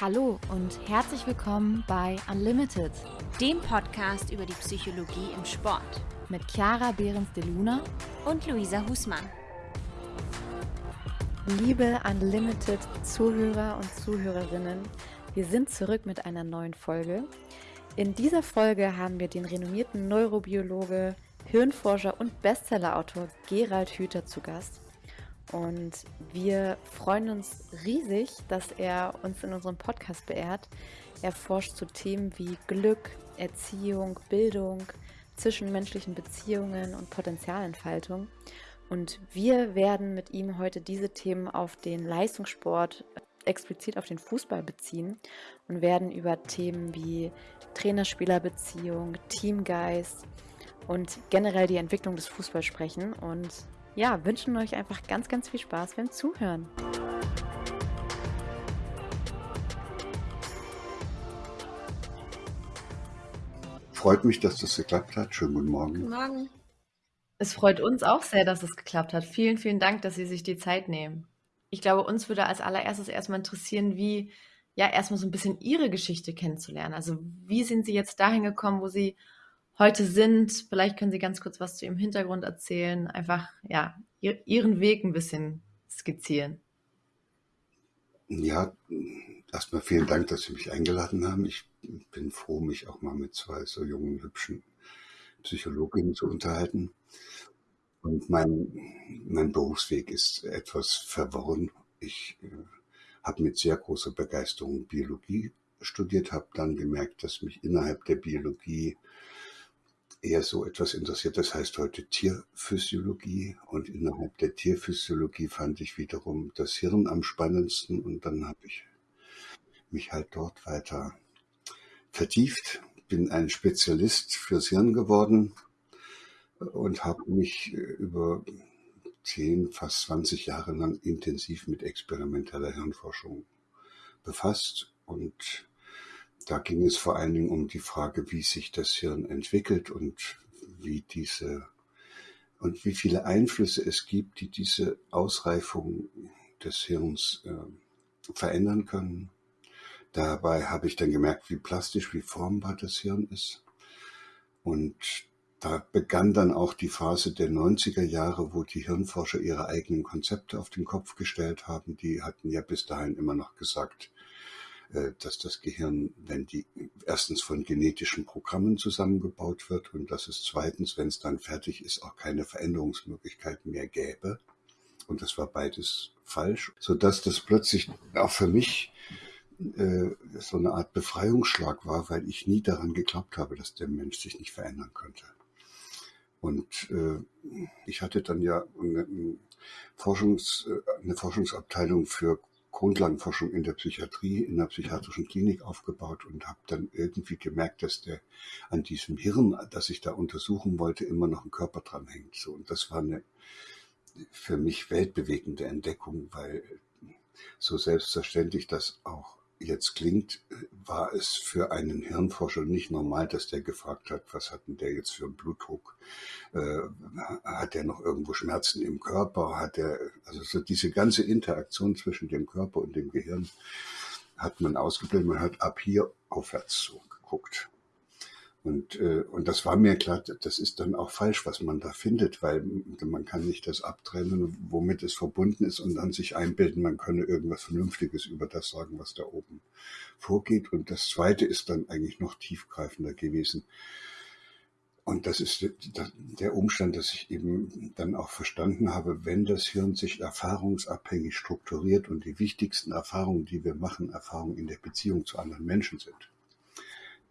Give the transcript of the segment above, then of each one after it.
Hallo und herzlich willkommen bei Unlimited, dem Podcast über die Psychologie im Sport mit Chiara Behrens de Luna und Luisa Husmann. Liebe Unlimited Zuhörer und Zuhörerinnen, wir sind zurück mit einer neuen Folge. In dieser Folge haben wir den renommierten Neurobiologe, Hirnforscher und Bestsellerautor Gerald Hüther zu Gast. Und wir freuen uns riesig, dass er uns in unserem Podcast beehrt. Er forscht zu Themen wie Glück, Erziehung, Bildung, zwischenmenschlichen Beziehungen und Potenzialentfaltung. Und wir werden mit ihm heute diese Themen auf den Leistungssport, explizit auf den Fußball beziehen und werden über Themen wie Trainer-Spieler-Beziehung, Teamgeist und generell die Entwicklung des Fußballs sprechen. Und ja, wünschen euch einfach ganz, ganz viel Spaß beim Zuhören. Freut mich, dass das geklappt hat. Schönen guten Morgen. Guten Morgen. Es freut uns auch sehr, dass es geklappt hat. Vielen, vielen Dank, dass Sie sich die Zeit nehmen. Ich glaube, uns würde als allererstes erstmal interessieren, wie, ja, erstmal so ein bisschen Ihre Geschichte kennenzulernen. Also, wie sind Sie jetzt dahin gekommen, wo Sie heute sind. Vielleicht können Sie ganz kurz was zu Ihrem Hintergrund erzählen, einfach ja, Ihren Weg ein bisschen skizzieren. Ja, erstmal vielen Dank, dass Sie mich eingeladen haben. Ich bin froh, mich auch mal mit zwei so jungen, hübschen Psychologinnen zu unterhalten. Und mein, mein Berufsweg ist etwas verworren. Ich äh, habe mit sehr großer Begeisterung Biologie studiert, habe dann gemerkt, dass mich innerhalb der Biologie eher so etwas interessiert. Das heißt heute Tierphysiologie. Und innerhalb der Tierphysiologie fand ich wiederum das Hirn am spannendsten. Und dann habe ich mich halt dort weiter vertieft, bin ein Spezialist fürs Hirn geworden und habe mich über zehn, fast 20 Jahre lang intensiv mit experimenteller Hirnforschung befasst und da ging es vor allen Dingen um die Frage, wie sich das Hirn entwickelt und wie diese und wie viele Einflüsse es gibt, die diese Ausreifung des Hirns äh, verändern können. Dabei habe ich dann gemerkt, wie plastisch, wie formbar das Hirn ist. Und da begann dann auch die Phase der 90er Jahre, wo die Hirnforscher ihre eigenen Konzepte auf den Kopf gestellt haben. Die hatten ja bis dahin immer noch gesagt, dass das Gehirn, wenn die erstens von genetischen Programmen zusammengebaut wird und dass es zweitens, wenn es dann fertig ist, auch keine Veränderungsmöglichkeiten mehr gäbe. Und das war beides falsch, so dass das plötzlich auch für mich äh, so eine Art Befreiungsschlag war, weil ich nie daran geglaubt habe, dass der Mensch sich nicht verändern könnte. Und äh, ich hatte dann ja eine, Forschungs, äh, eine Forschungsabteilung für Grundlagenforschung in der Psychiatrie, in der psychiatrischen Klinik aufgebaut und habe dann irgendwie gemerkt, dass der an diesem Hirn, das ich da untersuchen wollte, immer noch ein Körper dran hängt. So, und das war eine für mich weltbewegende Entdeckung, weil so selbstverständlich das auch jetzt klingt, war es für einen Hirnforscher nicht normal, dass der gefragt hat, was hat denn der jetzt für einen Blutdruck? Äh, hat der noch irgendwo Schmerzen im Körper? Hat der, also so diese ganze Interaktion zwischen dem Körper und dem Gehirn hat man ausgeblendet. Man hat ab hier aufwärts so geguckt. Und, äh, und das war mir klar, das ist dann auch falsch, was man da findet, weil man kann nicht das abtrennen, womit es verbunden ist und dann sich einbilden, man könne irgendwas Vernünftiges über das sagen, was da oben vorgeht. Und das Zweite ist dann eigentlich noch tiefgreifender gewesen. Und das ist der Umstand, dass ich eben dann auch verstanden habe, wenn das Hirn sich erfahrungsabhängig strukturiert und die wichtigsten Erfahrungen, die wir machen, Erfahrungen in der Beziehung zu anderen Menschen sind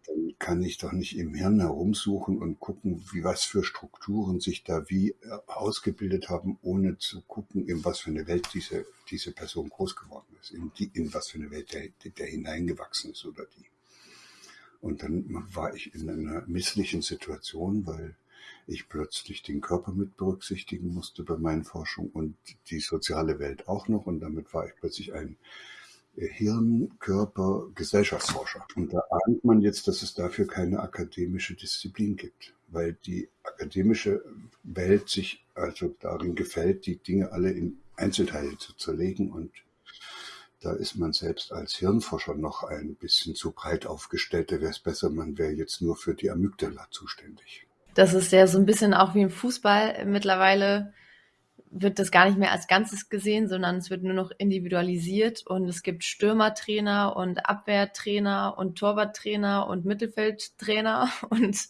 dann kann ich doch nicht im Hirn herumsuchen und gucken, wie was für Strukturen sich da wie äh, ausgebildet haben, ohne zu gucken, in was für eine Welt diese, diese Person groß geworden ist, in, die, in was für eine Welt der, der hineingewachsen ist oder die. Und dann war ich in einer misslichen Situation, weil ich plötzlich den Körper mit berücksichtigen musste bei meinen Forschungen und die soziale Welt auch noch. Und damit war ich plötzlich ein Hirn, Körper, Gesellschaftsforscher. Und da ahnt man jetzt, dass es dafür keine akademische Disziplin gibt, weil die akademische Welt sich also darin gefällt, die Dinge alle in Einzelteile zu zerlegen und da ist man selbst als Hirnforscher noch ein bisschen zu breit aufgestellt. Da wäre es besser, man wäre jetzt nur für die Amygdala zuständig. Das ist ja so ein bisschen auch wie im Fußball. Mittlerweile wird das gar nicht mehr als Ganzes gesehen, sondern es wird nur noch individualisiert und es gibt Stürmertrainer und Abwehrtrainer und Torwarttrainer und Mittelfeldtrainer und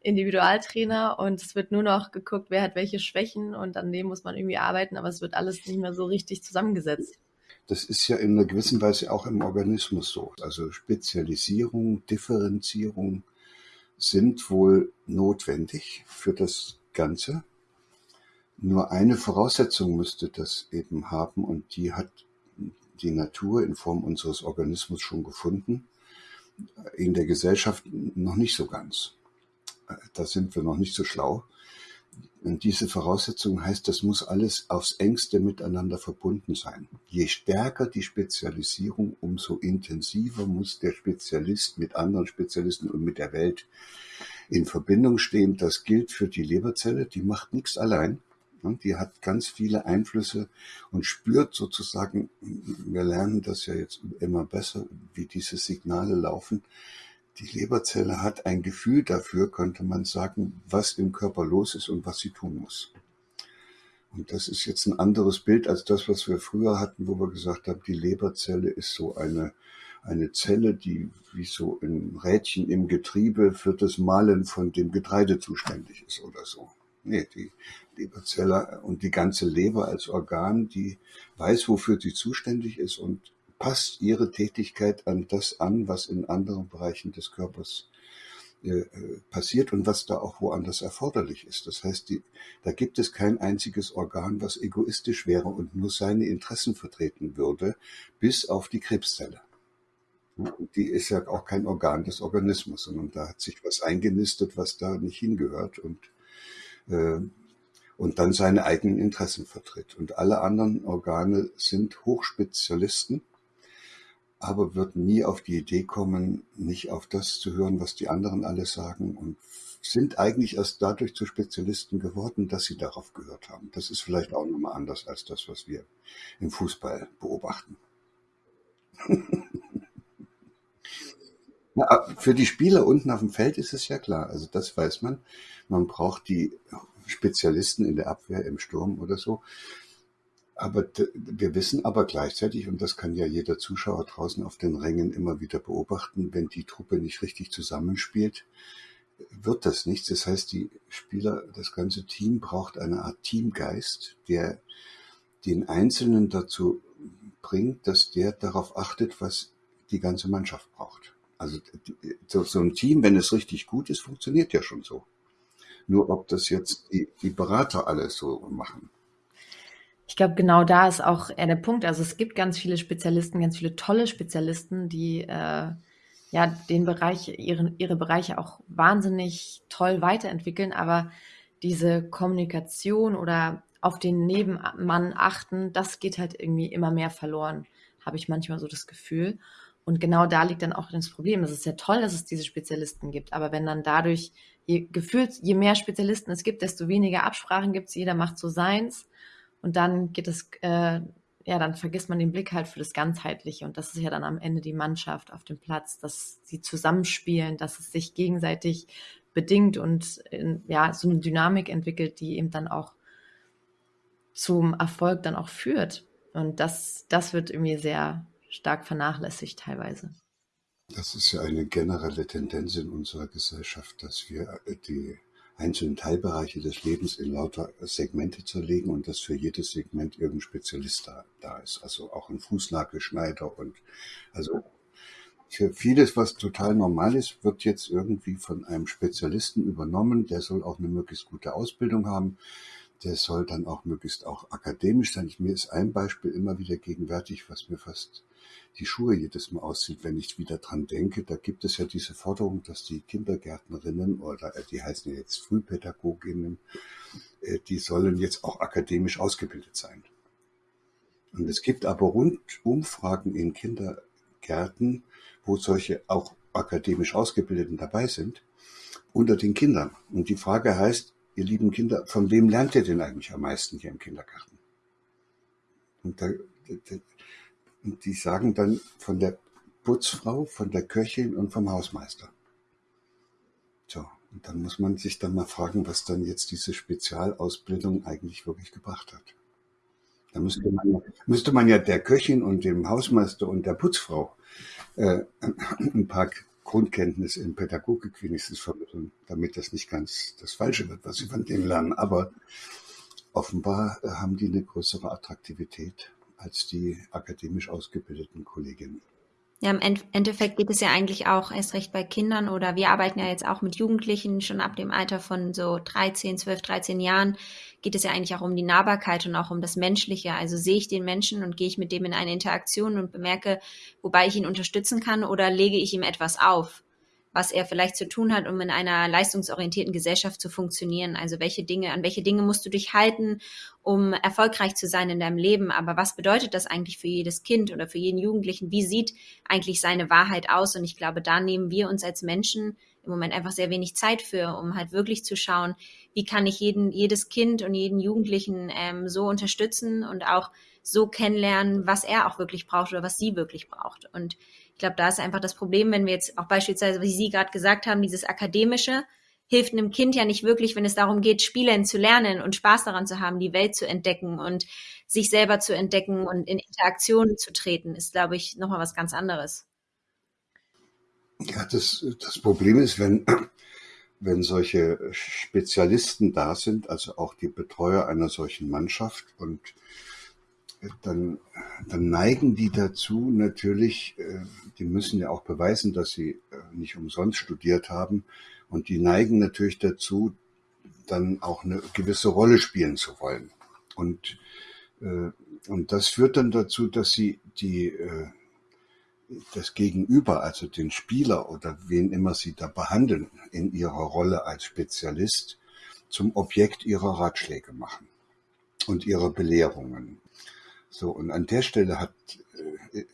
Individualtrainer und es wird nur noch geguckt, wer hat welche Schwächen und an dem muss man irgendwie arbeiten, aber es wird alles nicht mehr so richtig zusammengesetzt. Das ist ja in einer gewissen Weise auch im Organismus so. Also Spezialisierung, Differenzierung sind wohl notwendig für das Ganze. Nur eine Voraussetzung müsste das eben haben und die hat die Natur in Form unseres Organismus schon gefunden, in der Gesellschaft noch nicht so ganz. Da sind wir noch nicht so schlau. Und diese Voraussetzung heißt, das muss alles aufs engste miteinander verbunden sein. Je stärker die Spezialisierung, umso intensiver muss der Spezialist mit anderen Spezialisten und mit der Welt in Verbindung stehen. Das gilt für die Leberzelle, die macht nichts allein. Die hat ganz viele Einflüsse und spürt sozusagen, wir lernen das ja jetzt immer besser, wie diese Signale laufen, die Leberzelle hat ein Gefühl dafür, könnte man sagen, was im Körper los ist und was sie tun muss. Und das ist jetzt ein anderes Bild als das, was wir früher hatten, wo wir gesagt haben, die Leberzelle ist so eine, eine Zelle, die wie so ein Rädchen im Getriebe für das Malen von dem Getreide zuständig ist oder so. Nee, die Leberzelle und die ganze Leber als Organ, die weiß, wofür sie zuständig ist und passt ihre Tätigkeit an das an, was in anderen Bereichen des Körpers äh, äh, passiert und was da auch woanders erforderlich ist. Das heißt, die, da gibt es kein einziges Organ, was egoistisch wäre und nur seine Interessen vertreten würde, bis auf die Krebszelle. Die ist ja auch kein Organ des Organismus, sondern da hat sich was eingenistet, was da nicht hingehört und, und dann seine eigenen Interessen vertritt. Und alle anderen Organe sind Hochspezialisten aber wird nie auf die Idee kommen, nicht auf das zu hören, was die anderen alle sagen und sind eigentlich erst dadurch zu Spezialisten geworden, dass sie darauf gehört haben. Das ist vielleicht auch nochmal anders als das, was wir im Fußball beobachten. Na, für die Spieler unten auf dem Feld ist es ja klar. Also das weiß man. Man braucht die Spezialisten in der Abwehr, im Sturm oder so. Aber wir wissen aber gleichzeitig, und das kann ja jeder Zuschauer draußen auf den Rängen immer wieder beobachten, wenn die Truppe nicht richtig zusammenspielt, wird das nichts. Das heißt, die Spieler, das ganze Team braucht eine Art Teamgeist, der den Einzelnen dazu bringt, dass der darauf achtet, was die ganze Mannschaft braucht. Also so ein Team, wenn es richtig gut ist, funktioniert ja schon so. Nur ob das jetzt die, die Berater alles so machen. Ich glaube, genau da ist auch eher der Punkt. Also es gibt ganz viele Spezialisten, ganz viele tolle Spezialisten, die äh, ja den Bereich, ihre, ihre Bereiche auch wahnsinnig toll weiterentwickeln, aber diese Kommunikation oder auf den Nebenmann achten, das geht halt irgendwie immer mehr verloren, habe ich manchmal so das Gefühl. Und genau da liegt dann auch das Problem. Es ist ja toll, dass es diese Spezialisten gibt, aber wenn dann dadurch je, gefühlt, je mehr Spezialisten es gibt, desto weniger Absprachen gibt es, jeder macht so seins und dann geht es, äh, ja, dann vergisst man den Blick halt für das Ganzheitliche. Und das ist ja dann am Ende die Mannschaft auf dem Platz, dass sie zusammenspielen, dass es sich gegenseitig bedingt und in, ja, so eine Dynamik entwickelt, die eben dann auch zum Erfolg dann auch führt. Und das, das wird irgendwie sehr stark vernachlässigt teilweise. Das ist ja eine generelle Tendenz in unserer Gesellschaft, dass wir die einzelnen Teilbereiche des Lebens in lauter Segmente zerlegen und dass für jedes Segment irgendein Spezialist da, da ist. Also auch ein Fußnagelschneider und also für vieles, was total normal ist, wird jetzt irgendwie von einem Spezialisten übernommen. Der soll auch eine möglichst gute Ausbildung haben. Der soll dann auch möglichst auch akademisch sein. Mir ist ein Beispiel immer wieder gegenwärtig, was mir fast die Schuhe jedes Mal aussieht, wenn ich wieder dran denke. Da gibt es ja diese Forderung, dass die Kindergärtnerinnen oder äh, die heißen ja jetzt Frühpädagoginnen, äh, die sollen jetzt auch akademisch ausgebildet sein. Und es gibt aber Rundumfragen in Kindergärten, wo solche auch akademisch Ausgebildeten dabei sind, unter den Kindern. Und die Frage heißt, ihr lieben Kinder, von wem lernt ihr denn eigentlich am meisten hier im Kindergarten? Und da, Und die sagen dann von der Putzfrau, von der Köchin und vom Hausmeister. So, und dann muss man sich dann mal fragen, was dann jetzt diese Spezialausbildung eigentlich wirklich gebracht hat. Da müsste man, müsste man ja der Köchin und dem Hausmeister und der Putzfrau äh, ein paar Grundkenntnisse in Pädagogik wenigstens vermitteln, damit das nicht ganz das Falsche wird, was sie von denen lernen. Aber offenbar äh, haben die eine größere Attraktivität als die akademisch ausgebildeten Kolleginnen. Ja, im Endeffekt geht es ja eigentlich auch erst recht bei Kindern oder wir arbeiten ja jetzt auch mit Jugendlichen schon ab dem Alter von so 13, 12, 13 Jahren geht es ja eigentlich auch um die Nahbarkeit und auch um das Menschliche. Also sehe ich den Menschen und gehe ich mit dem in eine Interaktion und bemerke, wobei ich ihn unterstützen kann oder lege ich ihm etwas auf was er vielleicht zu tun hat, um in einer leistungsorientierten Gesellschaft zu funktionieren. Also welche Dinge, an welche Dinge musst du dich halten, um erfolgreich zu sein in deinem Leben? Aber was bedeutet das eigentlich für jedes Kind oder für jeden Jugendlichen? Wie sieht eigentlich seine Wahrheit aus? Und ich glaube, da nehmen wir uns als Menschen im Moment einfach sehr wenig Zeit für, um halt wirklich zu schauen, wie kann ich jeden, jedes Kind und jeden Jugendlichen ähm, so unterstützen und auch so kennenlernen, was er auch wirklich braucht oder was sie wirklich braucht. Und ich glaube, da ist einfach das Problem, wenn wir jetzt auch beispielsweise, wie Sie gerade gesagt haben, dieses akademische hilft einem Kind ja nicht wirklich, wenn es darum geht, Spielen zu lernen und Spaß daran zu haben, die Welt zu entdecken und sich selber zu entdecken und in Interaktionen zu treten, ist, glaube ich, nochmal was ganz anderes. Ja, das, das Problem ist, wenn, wenn solche Spezialisten da sind, also auch die Betreuer einer solchen Mannschaft und dann, dann neigen die dazu natürlich, äh, die müssen ja auch beweisen, dass sie äh, nicht umsonst studiert haben. Und die neigen natürlich dazu, dann auch eine gewisse Rolle spielen zu wollen. Und, äh, und das führt dann dazu, dass sie die, das Gegenüber, also den Spieler oder wen immer sie da behandeln, in ihrer Rolle als Spezialist, zum Objekt ihrer Ratschläge machen und ihrer Belehrungen. So, und an der Stelle hat, äh,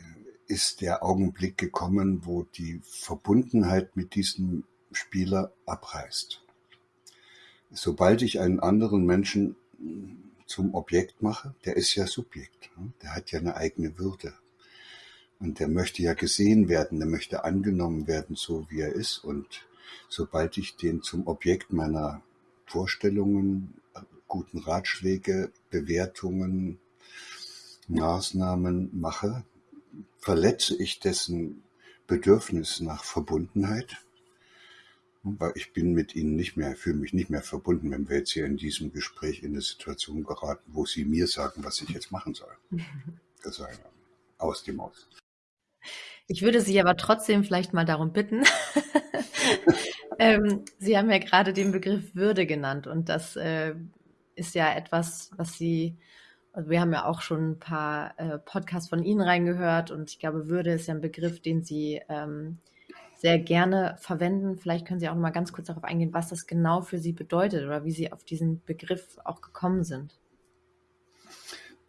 ist der Augenblick gekommen, wo die Verbundenheit mit diesem Spieler abreißt. Sobald ich einen anderen Menschen zum Objekt mache, der ist ja Subjekt, ne? der hat ja eine eigene Würde. Und der möchte ja gesehen werden, der möchte angenommen werden, so wie er ist. Und sobald ich den zum Objekt meiner Vorstellungen, guten Ratschläge, Bewertungen, Maßnahmen mache, verletze ich dessen Bedürfnis nach Verbundenheit. Weil ich bin mit ihnen nicht mehr, fühle mich nicht mehr verbunden, wenn wir jetzt hier in diesem Gespräch in eine Situation geraten, wo sie mir sagen, was ich jetzt machen soll. Das ist aus dem Aus. Ich würde Sie aber trotzdem vielleicht mal darum bitten. ähm, Sie haben ja gerade den Begriff Würde genannt und das äh, ist ja etwas, was Sie also wir haben ja auch schon ein paar äh, Podcasts von Ihnen reingehört und ich glaube, Würde ist ja ein Begriff, den Sie ähm, sehr gerne verwenden. Vielleicht können Sie auch noch mal ganz kurz darauf eingehen, was das genau für Sie bedeutet oder wie Sie auf diesen Begriff auch gekommen sind.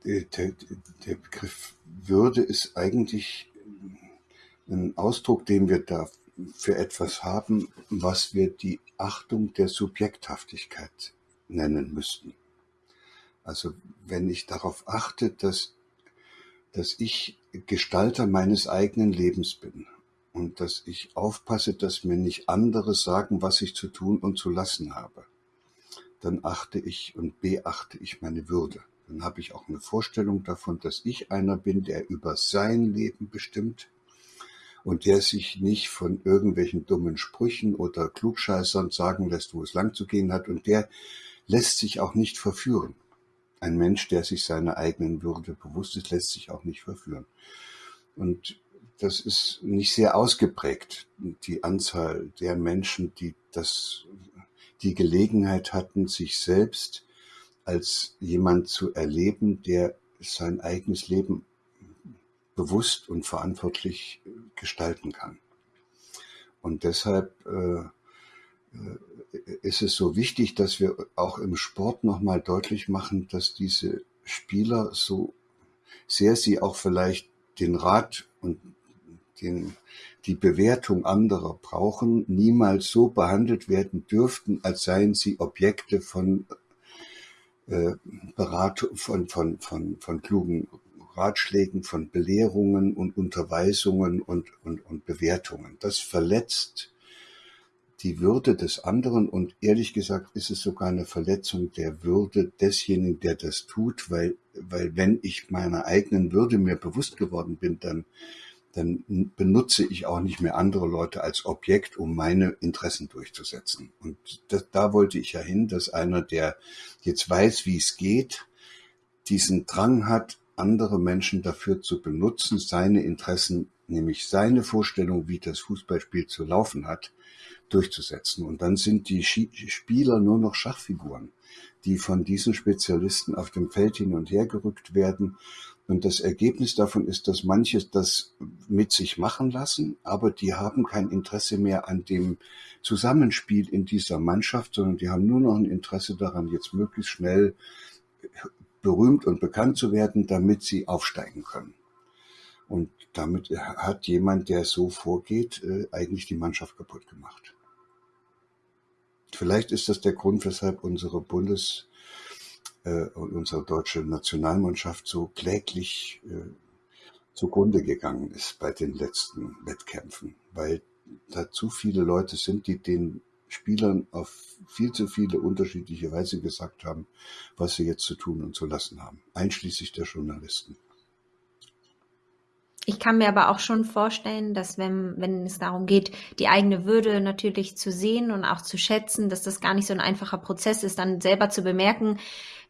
Der, der, der Begriff Würde ist eigentlich ein Ausdruck, den wir da für etwas haben, was wir die Achtung der Subjekthaftigkeit nennen müssten. Also wenn ich darauf achte, dass, dass ich Gestalter meines eigenen Lebens bin und dass ich aufpasse, dass mir nicht andere sagen, was ich zu tun und zu lassen habe, dann achte ich und beachte ich meine Würde. Dann habe ich auch eine Vorstellung davon, dass ich einer bin, der über sein Leben bestimmt und der sich nicht von irgendwelchen dummen Sprüchen oder Klugscheißern sagen lässt, wo es lang zu gehen hat und der lässt sich auch nicht verführen. Ein Mensch, der sich seiner eigenen Würde bewusst ist, lässt sich auch nicht verführen. Und das ist nicht sehr ausgeprägt, die Anzahl der Menschen, die das, die Gelegenheit hatten, sich selbst als jemand zu erleben, der sein eigenes Leben bewusst und verantwortlich gestalten kann. Und deshalb äh, ist es so wichtig, dass wir auch im Sport nochmal deutlich machen, dass diese Spieler so sehr sie auch vielleicht den Rat und den, die Bewertung anderer brauchen, niemals so behandelt werden dürften, als seien sie Objekte von äh, Beratung, von, von, von, von klugen Ratschlägen, von Belehrungen und Unterweisungen und, und, und Bewertungen. Das verletzt die Würde des anderen und ehrlich gesagt ist es sogar eine Verletzung der Würde desjenigen, der das tut, weil, weil wenn ich meiner eigenen Würde mir bewusst geworden bin, dann, dann benutze ich auch nicht mehr andere Leute als Objekt, um meine Interessen durchzusetzen. Und das, da wollte ich ja hin, dass einer, der jetzt weiß, wie es geht, diesen Drang hat, andere Menschen dafür zu benutzen, seine Interessen, nämlich seine Vorstellung, wie das Fußballspiel zu laufen hat, durchzusetzen. Und dann sind die Spieler nur noch Schachfiguren, die von diesen Spezialisten auf dem Feld hin und her gerückt werden. Und das Ergebnis davon ist, dass manche das mit sich machen lassen, aber die haben kein Interesse mehr an dem Zusammenspiel in dieser Mannschaft, sondern die haben nur noch ein Interesse daran, jetzt möglichst schnell berühmt und bekannt zu werden, damit sie aufsteigen können. Und damit hat jemand, der so vorgeht, äh, eigentlich die Mannschaft kaputt gemacht. Vielleicht ist das der Grund, weshalb unsere Bundes- äh, und unsere deutsche Nationalmannschaft so kläglich äh, zugrunde gegangen ist bei den letzten Wettkämpfen, weil da zu viele Leute sind, die den Spielern auf viel zu viele unterschiedliche Weise gesagt haben, was sie jetzt zu tun und zu lassen haben, einschließlich der Journalisten. Ich kann mir aber auch schon vorstellen, dass wenn, wenn es darum geht, die eigene Würde natürlich zu sehen und auch zu schätzen, dass das gar nicht so ein einfacher Prozess ist, dann selber zu bemerken,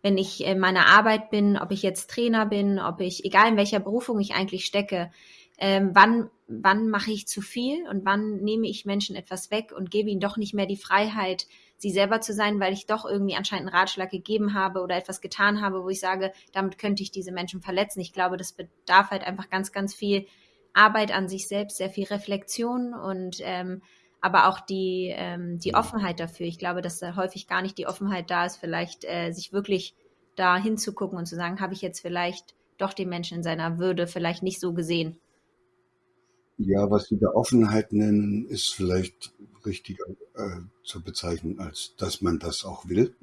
wenn ich in meiner Arbeit bin, ob ich jetzt Trainer bin, ob ich, egal in welcher Berufung ich eigentlich stecke, ähm, wann, wann mache ich zu viel und wann nehme ich Menschen etwas weg und gebe ihnen doch nicht mehr die Freiheit, sie selber zu sein, weil ich doch irgendwie anscheinend einen Ratschlag gegeben habe oder etwas getan habe, wo ich sage, damit könnte ich diese Menschen verletzen. Ich glaube, das bedarf halt einfach ganz, ganz viel Arbeit an sich selbst, sehr viel Reflexion und ähm, aber auch die, ähm, die Offenheit dafür. Ich glaube, dass da häufig gar nicht die Offenheit da ist, vielleicht äh, sich wirklich da hinzugucken und zu sagen, habe ich jetzt vielleicht doch den Menschen in seiner Würde vielleicht nicht so gesehen. Ja, was Sie da Offenheit nennen, ist vielleicht richtiger äh, zu bezeichnen, als dass man das auch will,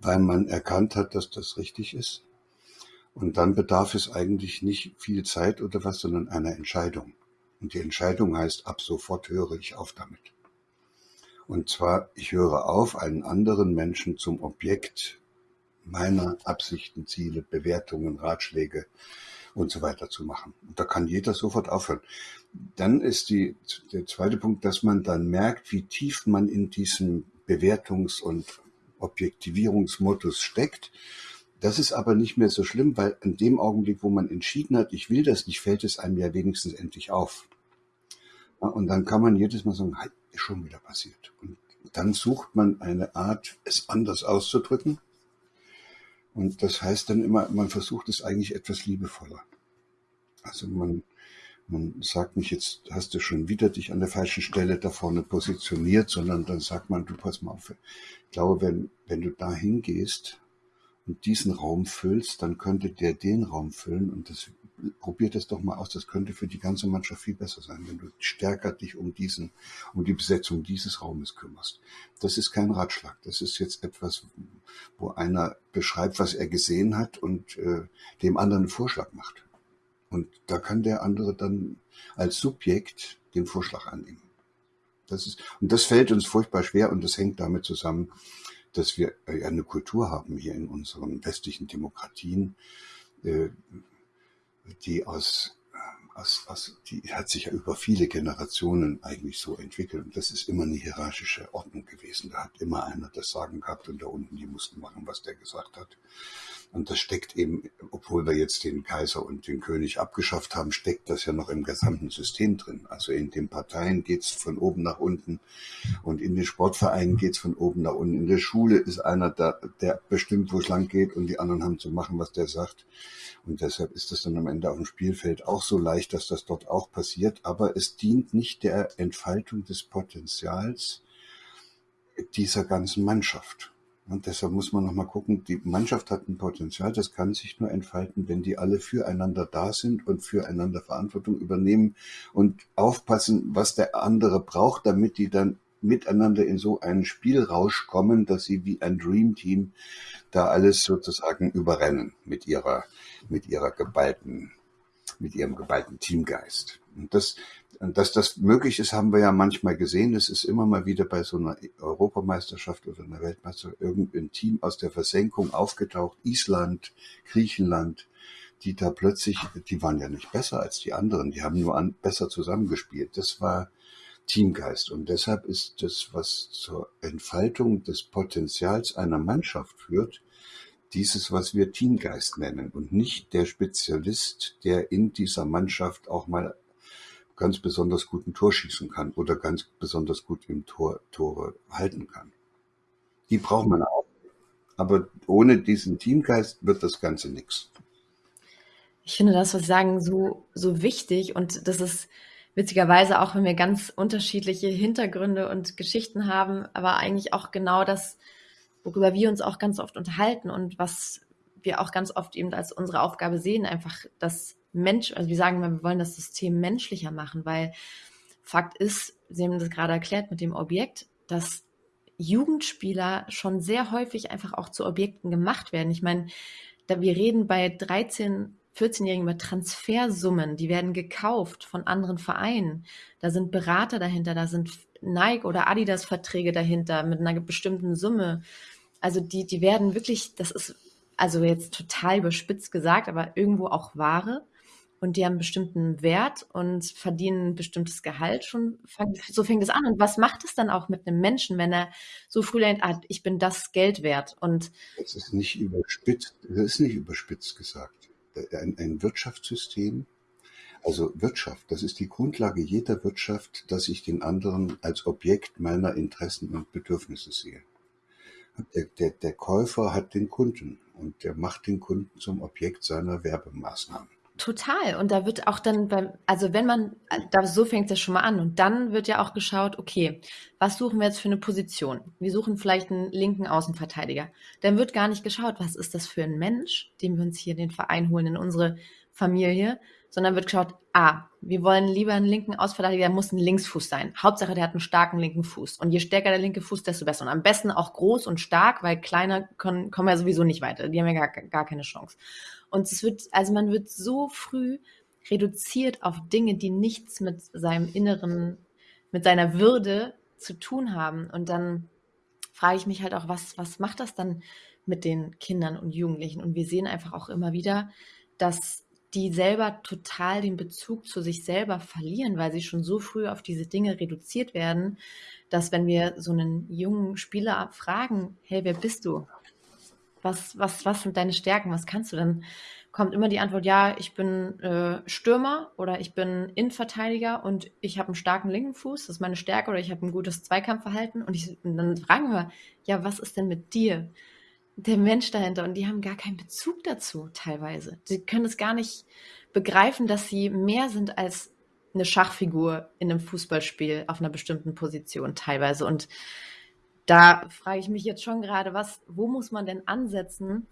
weil man erkannt hat, dass das richtig ist. Und dann bedarf es eigentlich nicht viel Zeit oder was, sondern einer Entscheidung. Und die Entscheidung heißt, ab sofort höre ich auf damit. Und zwar, ich höre auf, einen anderen Menschen zum Objekt meiner Absichten, Ziele, Bewertungen, Ratschläge und so weiter zu machen. Und da kann jeder sofort aufhören. Dann ist die, der zweite Punkt, dass man dann merkt, wie tief man in diesem Bewertungs- und Objektivierungsmodus steckt. Das ist aber nicht mehr so schlimm, weil in dem Augenblick, wo man entschieden hat, ich will das nicht, fällt es einem ja wenigstens endlich auf. Und dann kann man jedes Mal sagen, ist schon wieder passiert. Und dann sucht man eine Art, es anders auszudrücken. Und das heißt dann immer, man versucht es eigentlich etwas liebevoller. Also man, man sagt nicht, jetzt hast du schon wieder dich an der falschen Stelle da vorne positioniert, sondern dann sagt man, du pass mal auf. Ich glaube, wenn, wenn du da hingehst und diesen Raum füllst, dann könnte der den Raum füllen und das probiert das doch mal aus. Das könnte für die ganze Mannschaft viel besser sein, wenn du stärker dich um diesen, um die Besetzung dieses Raumes kümmerst. Das ist kein Ratschlag. Das ist jetzt etwas, wo einer beschreibt, was er gesehen hat und äh, dem anderen einen Vorschlag macht. Und da kann der andere dann als Subjekt den Vorschlag annehmen. Das ist, und das fällt uns furchtbar schwer und das hängt damit zusammen, dass wir eine Kultur haben hier in unseren westlichen Demokratien, äh, die aus aus, aus, die hat sich ja über viele Generationen eigentlich so entwickelt. Und das ist immer eine hierarchische Ordnung gewesen. Da hat immer einer das Sagen gehabt und da unten, die mussten machen, was der gesagt hat. Und das steckt eben, obwohl wir jetzt den Kaiser und den König abgeschafft haben, steckt das ja noch im gesamten System drin. Also in den Parteien geht's von oben nach unten und in den Sportvereinen geht's von oben nach unten. In der Schule ist einer, da, der bestimmt, wo es lang geht und die anderen haben zu machen, was der sagt. Und deshalb ist es dann am Ende auf dem Spielfeld auch so leicht, dass das dort auch passiert. Aber es dient nicht der Entfaltung des Potenzials dieser ganzen Mannschaft. Und deshalb muss man nochmal gucken, die Mannschaft hat ein Potenzial, das kann sich nur entfalten, wenn die alle füreinander da sind und füreinander Verantwortung übernehmen und aufpassen, was der andere braucht, damit die dann miteinander in so einen Spielrausch kommen, dass sie wie ein Dream Team da alles sozusagen überrennen mit ihrer, mit ihrer geballten, mit ihrem geballten Teamgeist. Und das, dass das möglich ist, haben wir ja manchmal gesehen. Es ist immer mal wieder bei so einer Europameisterschaft oder einer Weltmeisterschaft irgendein Team aus der Versenkung aufgetaucht. Island, Griechenland, die da plötzlich, die waren ja nicht besser als die anderen, die haben nur an, besser zusammengespielt. Das war Teamgeist. Und deshalb ist das, was zur Entfaltung des Potenzials einer Mannschaft führt, dieses, was wir Teamgeist nennen und nicht der Spezialist, der in dieser Mannschaft auch mal ganz besonders gut ein Tor schießen kann oder ganz besonders gut im Tor Tore halten kann. Die braucht man auch. Aber ohne diesen Teamgeist wird das Ganze nichts. Ich finde das, was Sie sagen, so, so wichtig und das ist witzigerweise auch, wenn wir ganz unterschiedliche Hintergründe und Geschichten haben, aber eigentlich auch genau das, worüber wir uns auch ganz oft unterhalten und was wir auch ganz oft eben als unsere Aufgabe sehen, einfach das Mensch, also wir sagen immer, wir wollen das System menschlicher machen, weil Fakt ist, Sie haben das gerade erklärt mit dem Objekt, dass Jugendspieler schon sehr häufig einfach auch zu Objekten gemacht werden. Ich meine, da wir reden bei 13, 14-Jährigen über Transfersummen, die werden gekauft von anderen Vereinen. Da sind Berater dahinter, da sind Nike oder Adidas Verträge dahinter mit einer bestimmten Summe. Also die, die werden wirklich, das ist also jetzt total überspitzt gesagt, aber irgendwo auch Ware und die haben einen bestimmten Wert und verdienen ein bestimmtes Gehalt schon. So fängt es an. Und was macht es dann auch mit einem Menschen, wenn er so früh lernt, ah, ich bin das Geld wert? Und das ist nicht überspitzt, das ist nicht überspitzt gesagt. Ein, ein Wirtschaftssystem, also Wirtschaft, das ist die Grundlage jeder Wirtschaft, dass ich den anderen als Objekt meiner Interessen und Bedürfnisse sehe. Der, der, der Käufer hat den Kunden und der macht den Kunden zum Objekt seiner Werbemaßnahmen. Total. Und da wird auch dann beim, also wenn man, da, so fängt es schon mal an. Und dann wird ja auch geschaut, okay, was suchen wir jetzt für eine Position? Wir suchen vielleicht einen linken Außenverteidiger. Dann wird gar nicht geschaut, was ist das für ein Mensch, den wir uns hier in den Verein holen, in unsere Familie, sondern wird geschaut, ah, wir wollen lieber einen linken Außenverteidiger, der muss ein Linksfuß sein. Hauptsache, der hat einen starken linken Fuß. Und je stärker der linke Fuß, desto besser. Und am besten auch groß und stark, weil kleiner können, kommen ja sowieso nicht weiter. Die haben ja gar, gar keine Chance. Und es wird, also man wird so früh reduziert auf Dinge, die nichts mit seinem Inneren, mit seiner Würde zu tun haben. Und dann frage ich mich halt auch, was, was macht das dann mit den Kindern und Jugendlichen? Und wir sehen einfach auch immer wieder, dass die selber total den Bezug zu sich selber verlieren, weil sie schon so früh auf diese Dinge reduziert werden, dass wenn wir so einen jungen Spieler fragen, hey, wer bist du? was, was, was sind deine Stärken, was kannst du? Dann kommt immer die Antwort, ja, ich bin äh, Stürmer oder ich bin Innenverteidiger und ich habe einen starken linken Fuß, das ist meine Stärke, oder ich habe ein gutes Zweikampfverhalten. Und, ich, und dann fragen wir, ja, was ist denn mit dir? Der Mensch dahinter. Und die haben gar keinen Bezug dazu, teilweise. Sie können es gar nicht begreifen, dass sie mehr sind als eine Schachfigur in einem Fußballspiel auf einer bestimmten Position teilweise. Und da frage ich mich jetzt schon gerade, was, wo muss man denn ansetzen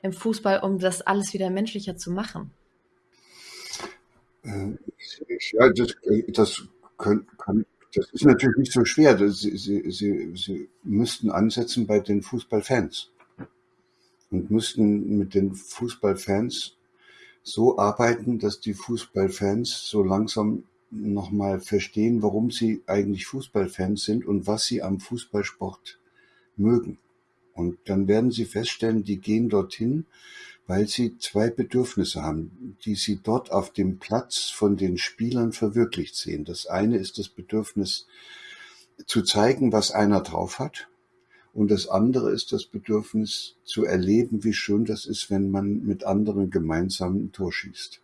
im Fußball, um das alles wieder menschlicher zu machen? Äh, ja, das, das, können, kann, das ist natürlich nicht so schwer. Sie, Sie, Sie, Sie müssten ansetzen bei den Fußballfans und müssten mit den Fußballfans so arbeiten, dass die Fußballfans so langsam nochmal verstehen, warum sie eigentlich Fußballfans sind und was sie am Fußballsport mögen. Und dann werden sie feststellen, die gehen dorthin, weil sie zwei Bedürfnisse haben, die sie dort auf dem Platz von den Spielern verwirklicht sehen. Das eine ist das Bedürfnis zu zeigen, was einer drauf hat. Und das andere ist das Bedürfnis zu erleben, wie schön das ist, wenn man mit anderen gemeinsam ein Tor schießt.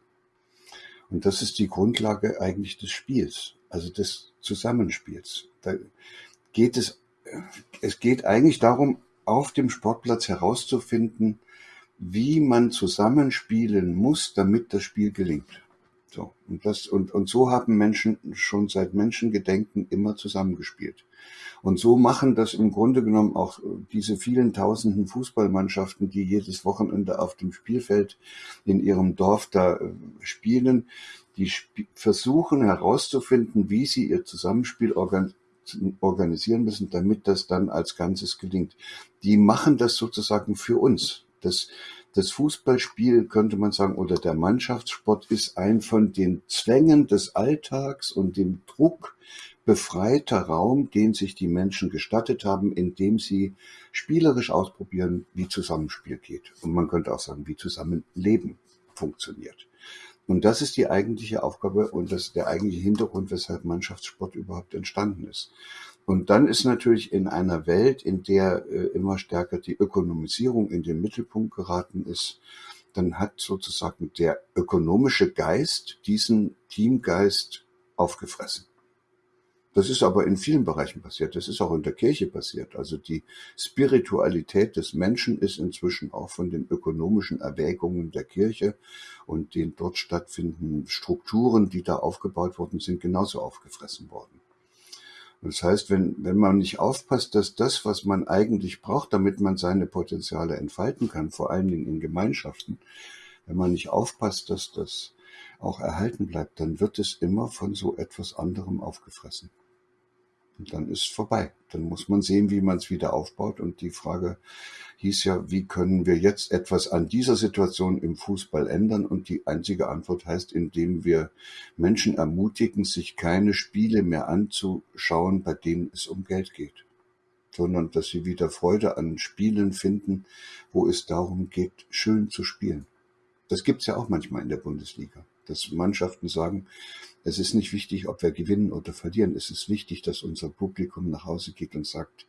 Und das ist die Grundlage eigentlich des Spiels, also des Zusammenspiels. Da geht es, es geht eigentlich darum, auf dem Sportplatz herauszufinden, wie man zusammenspielen muss, damit das Spiel gelingt. So. Und das, und, und so haben Menschen schon seit Menschengedenken immer zusammengespielt. Und so machen das im Grunde genommen auch diese vielen tausenden Fußballmannschaften, die jedes Wochenende auf dem Spielfeld in ihrem Dorf da äh, spielen. Die sp versuchen herauszufinden, wie sie ihr Zusammenspiel organisieren müssen, damit das dann als Ganzes gelingt. Die machen das sozusagen für uns. Das, das Fußballspiel könnte man sagen oder der Mannschaftssport ist ein von den Zwängen des Alltags und dem Druck befreiter Raum, den sich die Menschen gestattet haben, indem sie spielerisch ausprobieren, wie Zusammenspiel geht. Und man könnte auch sagen, wie Zusammenleben funktioniert. Und das ist die eigentliche Aufgabe und das ist der eigentliche Hintergrund, weshalb Mannschaftssport überhaupt entstanden ist. Und dann ist natürlich in einer Welt, in der äh, immer stärker die Ökonomisierung in den Mittelpunkt geraten ist, dann hat sozusagen der ökonomische Geist diesen Teamgeist aufgefressen. Das ist aber in vielen Bereichen passiert. Das ist auch in der Kirche passiert. Also die Spiritualität des Menschen ist inzwischen auch von den ökonomischen Erwägungen der Kirche und den dort stattfindenden Strukturen, die da aufgebaut worden sind, genauso aufgefressen worden. Das heißt, wenn, wenn man nicht aufpasst, dass das, was man eigentlich braucht, damit man seine Potenziale entfalten kann, vor allen Dingen in Gemeinschaften, wenn man nicht aufpasst, dass das auch erhalten bleibt, dann wird es immer von so etwas anderem aufgefressen. Und dann ist vorbei. Dann muss man sehen, wie man es wieder aufbaut. Und die Frage hieß ja, wie können wir jetzt etwas an dieser Situation im Fußball ändern? Und die einzige Antwort heißt, indem wir Menschen ermutigen, sich keine Spiele mehr anzuschauen, bei denen es um Geld geht, sondern dass sie wieder Freude an Spielen finden, wo es darum geht, schön zu spielen. Das gibt's ja auch manchmal in der Bundesliga, dass Mannschaften sagen, es ist nicht wichtig, ob wir gewinnen oder verlieren. Es ist wichtig, dass unser Publikum nach Hause geht und sagt,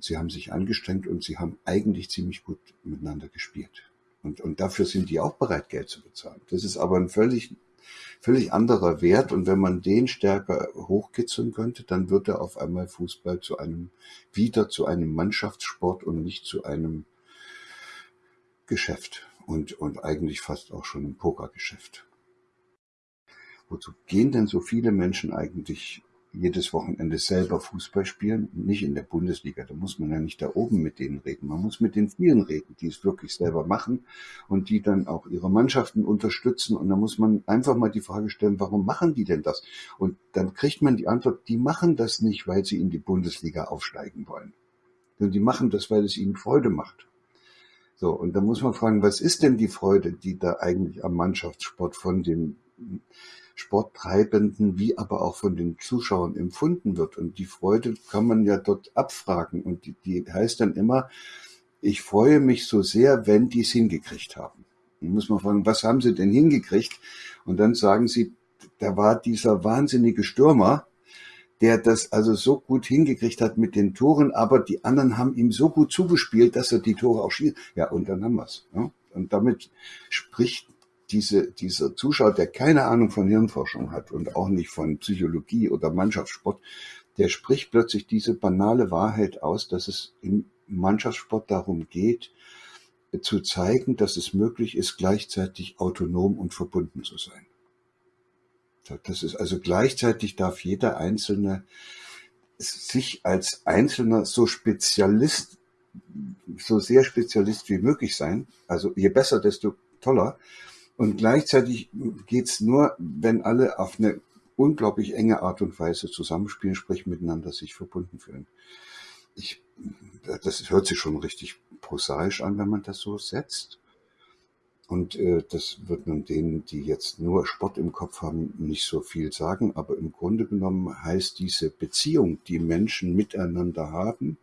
sie haben sich angestrengt und sie haben eigentlich ziemlich gut miteinander gespielt. Und, und dafür sind die auch bereit, Geld zu bezahlen. Das ist aber ein völlig, völlig anderer Wert. Und wenn man den stärker hochkitzeln könnte, dann würde auf einmal Fußball zu einem, wieder zu einem Mannschaftssport und nicht zu einem Geschäft. Und, und eigentlich fast auch schon ein Pokergeschäft. Wozu gehen denn so viele Menschen eigentlich jedes Wochenende selber Fußball spielen? Nicht in der Bundesliga, da muss man ja nicht da oben mit denen reden. Man muss mit den vielen reden, die es wirklich selber machen und die dann auch ihre Mannschaften unterstützen. Und da muss man einfach mal die Frage stellen, warum machen die denn das? Und dann kriegt man die Antwort, die machen das nicht, weil sie in die Bundesliga aufsteigen wollen. Sondern die machen das, weil es ihnen Freude macht. So, und da muss man fragen, was ist denn die Freude, die da eigentlich am Mannschaftssport von den Sporttreibenden wie aber auch von den Zuschauern empfunden wird. Und die Freude kann man ja dort abfragen. Und die, die heißt dann immer, ich freue mich so sehr, wenn die es hingekriegt haben. Dann muss man fragen, was haben sie denn hingekriegt? Und dann sagen sie, da war dieser wahnsinnige Stürmer, der das also so gut hingekriegt hat mit den Toren, aber die anderen haben ihm so gut zugespielt, dass er die Tore auch schießt. Ja, und dann haben wir's. Ja? Und damit spricht diese, dieser Zuschauer, der keine Ahnung von Hirnforschung hat und auch nicht von Psychologie oder Mannschaftssport, der spricht plötzlich diese banale Wahrheit aus, dass es im Mannschaftssport darum geht, zu zeigen, dass es möglich ist, gleichzeitig autonom und verbunden zu sein. Das ist also gleichzeitig darf jeder Einzelne sich als Einzelner so Spezialist, so sehr Spezialist wie möglich sein. Also je besser, desto toller. Und gleichzeitig geht's nur, wenn alle auf eine unglaublich enge Art und Weise zusammenspielen, sprich miteinander sich verbunden fühlen. Ich, das hört sich schon richtig prosaisch an, wenn man das so setzt. Und äh, das wird nun denen, die jetzt nur Sport im Kopf haben, nicht so viel sagen. Aber im Grunde genommen heißt diese Beziehung, die Menschen miteinander haben,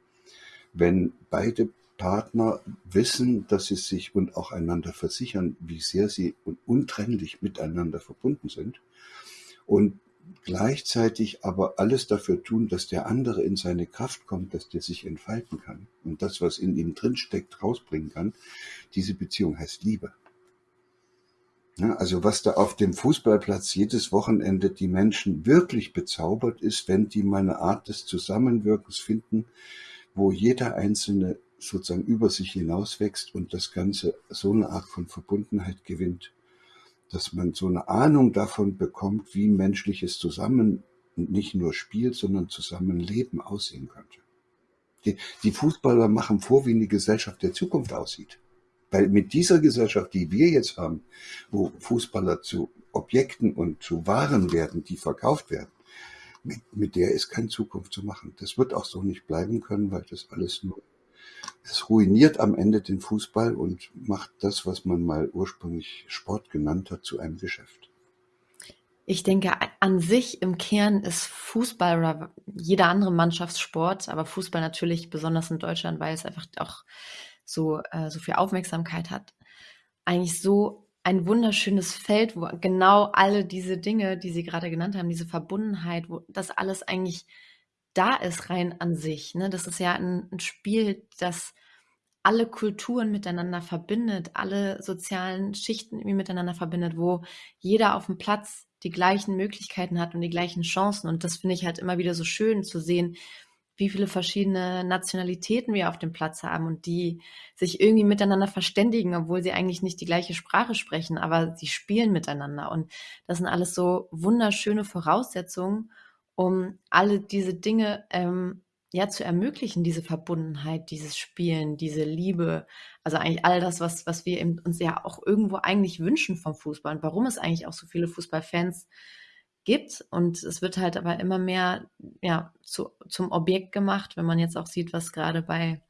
wenn beide Partner wissen, dass sie sich und auch einander versichern, wie sehr sie untrennlich miteinander verbunden sind und gleichzeitig aber alles dafür tun, dass der andere in seine Kraft kommt, dass der sich entfalten kann und das, was in ihm drinsteckt, rausbringen kann. Diese Beziehung heißt Liebe. Ja, also was da auf dem Fußballplatz jedes Wochenende die Menschen wirklich bezaubert ist, wenn die mal eine Art des Zusammenwirkens finden, wo jeder Einzelne sozusagen über sich hinauswächst und das Ganze so eine Art von Verbundenheit gewinnt, dass man so eine Ahnung davon bekommt, wie menschliches Zusammen nicht nur Spiel, sondern Zusammenleben aussehen könnte. Die, die Fußballer machen vor, wie eine Gesellschaft der Zukunft aussieht. Weil mit dieser Gesellschaft, die wir jetzt haben, wo Fußballer zu Objekten und zu Waren werden, die verkauft werden, mit, mit der ist keine Zukunft zu machen. Das wird auch so nicht bleiben können, weil das alles nur, es ruiniert am Ende den Fußball und macht das, was man mal ursprünglich Sport genannt hat, zu einem Geschäft. Ich denke, an sich im Kern ist Fußball oder jeder andere Mannschaftssport, aber Fußball natürlich besonders in Deutschland, weil es einfach auch so, äh, so viel Aufmerksamkeit hat, eigentlich so ein wunderschönes Feld, wo genau alle diese Dinge, die Sie gerade genannt haben, diese Verbundenheit, wo das alles eigentlich da ist, rein an sich. Ne? Das ist ja ein, ein Spiel, das alle Kulturen miteinander verbindet, alle sozialen Schichten irgendwie miteinander verbindet, wo jeder auf dem Platz die gleichen Möglichkeiten hat und die gleichen Chancen. Und das finde ich halt immer wieder so schön zu sehen, wie viele verschiedene Nationalitäten wir auf dem Platz haben und die sich irgendwie miteinander verständigen, obwohl sie eigentlich nicht die gleiche Sprache sprechen, aber sie spielen miteinander. Und das sind alles so wunderschöne Voraussetzungen, um alle diese Dinge ähm, ja zu ermöglichen, diese Verbundenheit, dieses Spielen, diese Liebe, also eigentlich all das, was, was wir uns ja auch irgendwo eigentlich wünschen vom Fußball und warum es eigentlich auch so viele Fußballfans gibt. Und es wird halt aber immer mehr ja, zu, zum Objekt gemacht, wenn man jetzt auch sieht, was gerade bei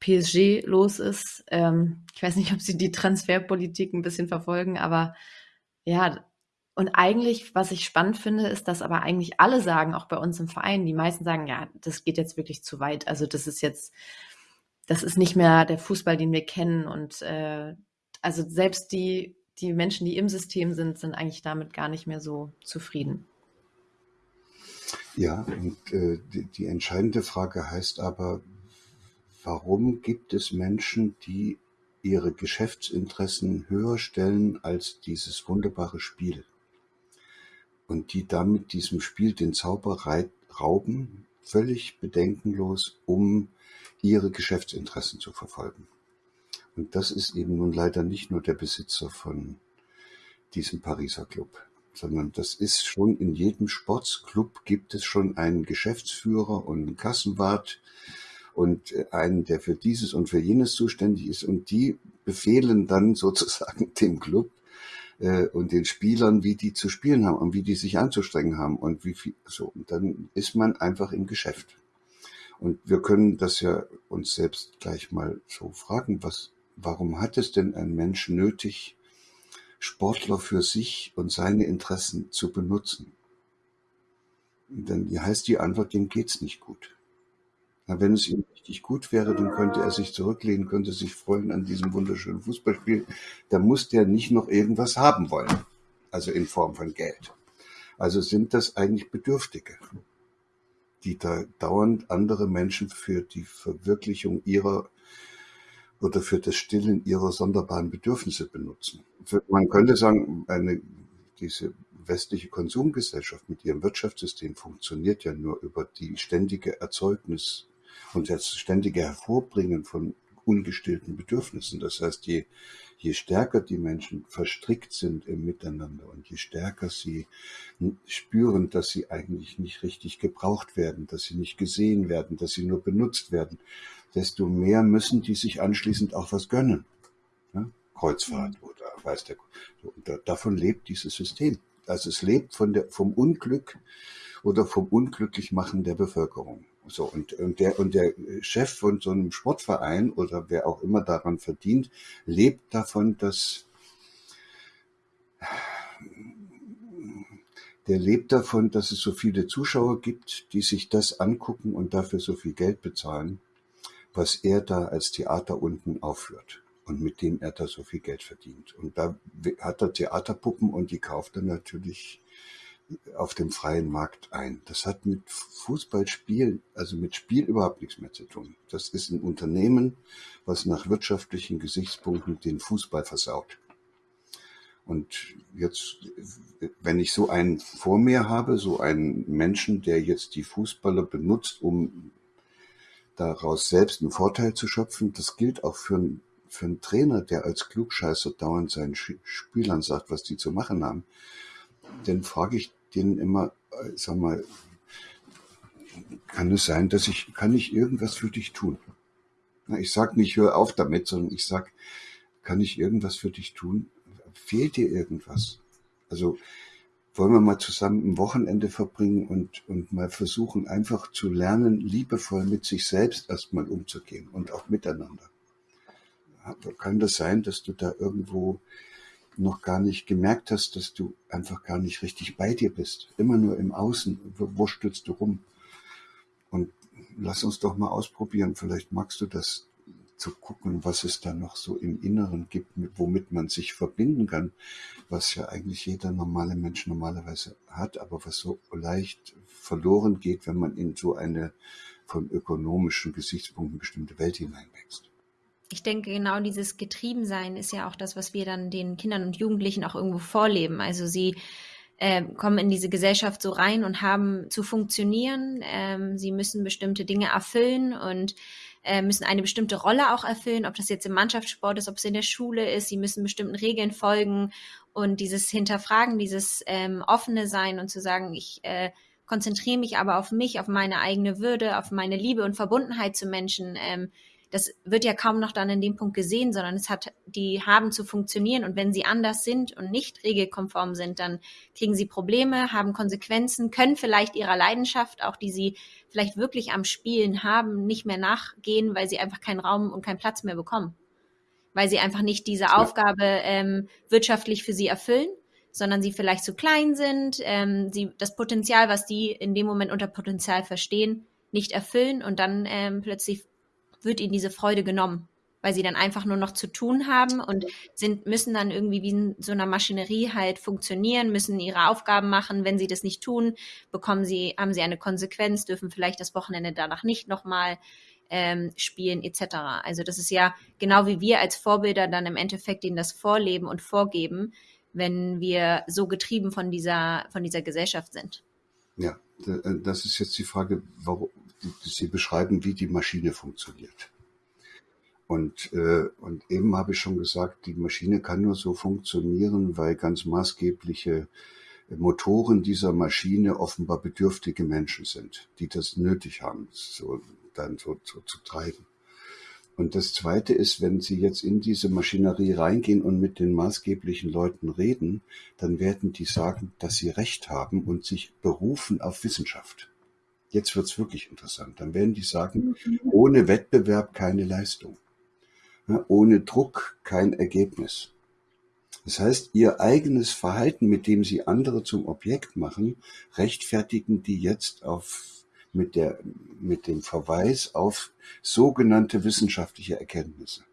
PSG los ist. Ähm, ich weiß nicht, ob sie die Transferpolitik ein bisschen verfolgen, aber ja, und eigentlich, was ich spannend finde, ist, dass aber eigentlich alle sagen, auch bei uns im Verein, die meisten sagen, ja, das geht jetzt wirklich zu weit. Also das ist jetzt, das ist nicht mehr der Fußball, den wir kennen. Und äh, also selbst die, die Menschen, die im System sind, sind eigentlich damit gar nicht mehr so zufrieden. Ja, und äh, die, die entscheidende Frage heißt aber, warum gibt es Menschen, die ihre Geschäftsinteressen höher stellen als dieses wunderbare Spiel? Und die damit diesem Spiel den Zauber rauben, völlig bedenkenlos, um ihre Geschäftsinteressen zu verfolgen. Und das ist eben nun leider nicht nur der Besitzer von diesem Pariser Club, sondern das ist schon in jedem Sportsclub gibt es schon einen Geschäftsführer und einen Kassenwart und einen, der für dieses und für jenes zuständig ist und die befehlen dann sozusagen dem Club, äh, und den Spielern, wie die zu spielen haben und wie die sich anzustrengen haben und wie viel so. Und dann ist man einfach im Geschäft. Und wir können das ja uns selbst gleich mal so fragen, was, warum hat es denn ein Mensch nötig, Sportler für sich und seine Interessen zu benutzen? Dann heißt die Antwort, dem geht's nicht gut. Wenn es ihm richtig gut wäre, dann könnte er sich zurücklehnen, könnte sich freuen an diesem wunderschönen Fußballspiel. Da muss der nicht noch irgendwas haben wollen. Also in Form von Geld. Also sind das eigentlich Bedürftige, die da dauernd andere Menschen für die Verwirklichung ihrer oder für das Stillen ihrer sonderbaren Bedürfnisse benutzen. Man könnte sagen, eine, diese westliche Konsumgesellschaft mit ihrem Wirtschaftssystem funktioniert ja nur über die ständige Erzeugnis und das ständige Hervorbringen von ungestillten Bedürfnissen. Das heißt, je, je stärker die Menschen verstrickt sind im Miteinander und je stärker sie spüren, dass sie eigentlich nicht richtig gebraucht werden, dass sie nicht gesehen werden, dass sie nur benutzt werden, desto mehr müssen die sich anschließend auch was gönnen. Ja? Kreuzfahrt mhm. oder weiß der, und davon lebt dieses System. Also es lebt von der, vom Unglück oder vom Unglücklichmachen der Bevölkerung. So, und, und, der, und der Chef von so einem Sportverein oder wer auch immer daran verdient, lebt davon, dass der lebt davon, dass es so viele Zuschauer gibt, die sich das angucken und dafür so viel Geld bezahlen, was er da als Theater unten aufführt und mit dem er da so viel Geld verdient. Und da hat er Theaterpuppen und die kauft er natürlich auf dem freien Markt ein. Das hat mit Fußballspiel, also mit Spiel überhaupt nichts mehr zu tun. Das ist ein Unternehmen, was nach wirtschaftlichen Gesichtspunkten den Fußball versaut. Und jetzt, wenn ich so einen vor mir habe, so einen Menschen, der jetzt die Fußballer benutzt, um daraus selbst einen Vorteil zu schöpfen, das gilt auch für einen, für einen Trainer, der als Klugscheißer dauernd seinen Spielern sagt, was die zu machen haben. Dann frage ich denen immer, äh, sag mal, kann es sein, dass ich, kann ich irgendwas für dich tun? Ich sag nicht, hör auf damit, sondern ich sag, kann ich irgendwas für dich tun? Fehlt dir irgendwas? Also, wollen wir mal zusammen ein Wochenende verbringen und, und mal versuchen, einfach zu lernen, liebevoll mit sich selbst erstmal umzugehen und auch miteinander. Kann das sein, dass du da irgendwo noch gar nicht gemerkt hast, dass du einfach gar nicht richtig bei dir bist? Immer nur im Außen, wurstelst du rum. Und lass uns doch mal ausprobieren. Vielleicht magst du das zu gucken, was es da noch so im Inneren gibt, womit man sich verbinden kann, was ja eigentlich jeder normale Mensch normalerweise hat, aber was so leicht verloren geht, wenn man in so eine von ökonomischen Gesichtspunkten bestimmte Welt hineinwächst. Ich denke, genau dieses Getriebensein ist ja auch das, was wir dann den Kindern und Jugendlichen auch irgendwo vorleben. Also sie äh, kommen in diese Gesellschaft so rein und haben zu funktionieren. Ähm, sie müssen bestimmte Dinge erfüllen und äh, müssen eine bestimmte Rolle auch erfüllen, ob das jetzt im Mannschaftssport ist, ob es in der Schule ist. Sie müssen bestimmten Regeln folgen und dieses Hinterfragen, dieses ähm, offene Sein und zu sagen, ich äh, konzentriere mich aber auf mich, auf meine eigene Würde, auf meine Liebe und Verbundenheit zu Menschen. Ähm, das wird ja kaum noch dann in dem Punkt gesehen, sondern es hat, die haben zu funktionieren und wenn sie anders sind und nicht regelkonform sind, dann kriegen sie Probleme, haben Konsequenzen, können vielleicht ihrer Leidenschaft, auch die sie vielleicht wirklich am Spielen haben, nicht mehr nachgehen, weil sie einfach keinen Raum und keinen Platz mehr bekommen. Weil sie einfach nicht diese ja. Aufgabe ähm, wirtschaftlich für sie erfüllen, sondern sie vielleicht zu klein sind, ähm, sie das Potenzial, was die in dem Moment unter Potenzial verstehen, nicht erfüllen und dann ähm, plötzlich wird ihnen diese Freude genommen, weil sie dann einfach nur noch zu tun haben und sind, müssen dann irgendwie wie in so einer Maschinerie halt funktionieren, müssen ihre Aufgaben machen. Wenn sie das nicht tun, bekommen sie, haben sie eine Konsequenz, dürfen vielleicht das Wochenende danach nicht nochmal ähm, spielen etc. Also das ist ja genau wie wir als Vorbilder dann im Endeffekt ihnen das vorleben und vorgeben, wenn wir so getrieben von dieser, von dieser Gesellschaft sind. Ja, äh, das ist jetzt die Frage, warum, Sie beschreiben, wie die Maschine funktioniert. Und, äh, und eben habe ich schon gesagt, die Maschine kann nur so funktionieren, weil ganz maßgebliche Motoren dieser Maschine offenbar bedürftige Menschen sind, die das nötig haben, so dann so, so zu treiben. Und das Zweite ist, wenn Sie jetzt in diese Maschinerie reingehen und mit den maßgeblichen Leuten reden, dann werden die sagen, dass sie Recht haben und sich berufen auf Wissenschaft. Jetzt wird's wirklich interessant. Dann werden die sagen, ohne Wettbewerb keine Leistung. Ohne Druck kein Ergebnis. Das heißt, ihr eigenes Verhalten, mit dem sie andere zum Objekt machen, rechtfertigen die jetzt auf, mit der, mit dem Verweis auf sogenannte wissenschaftliche Erkenntnisse.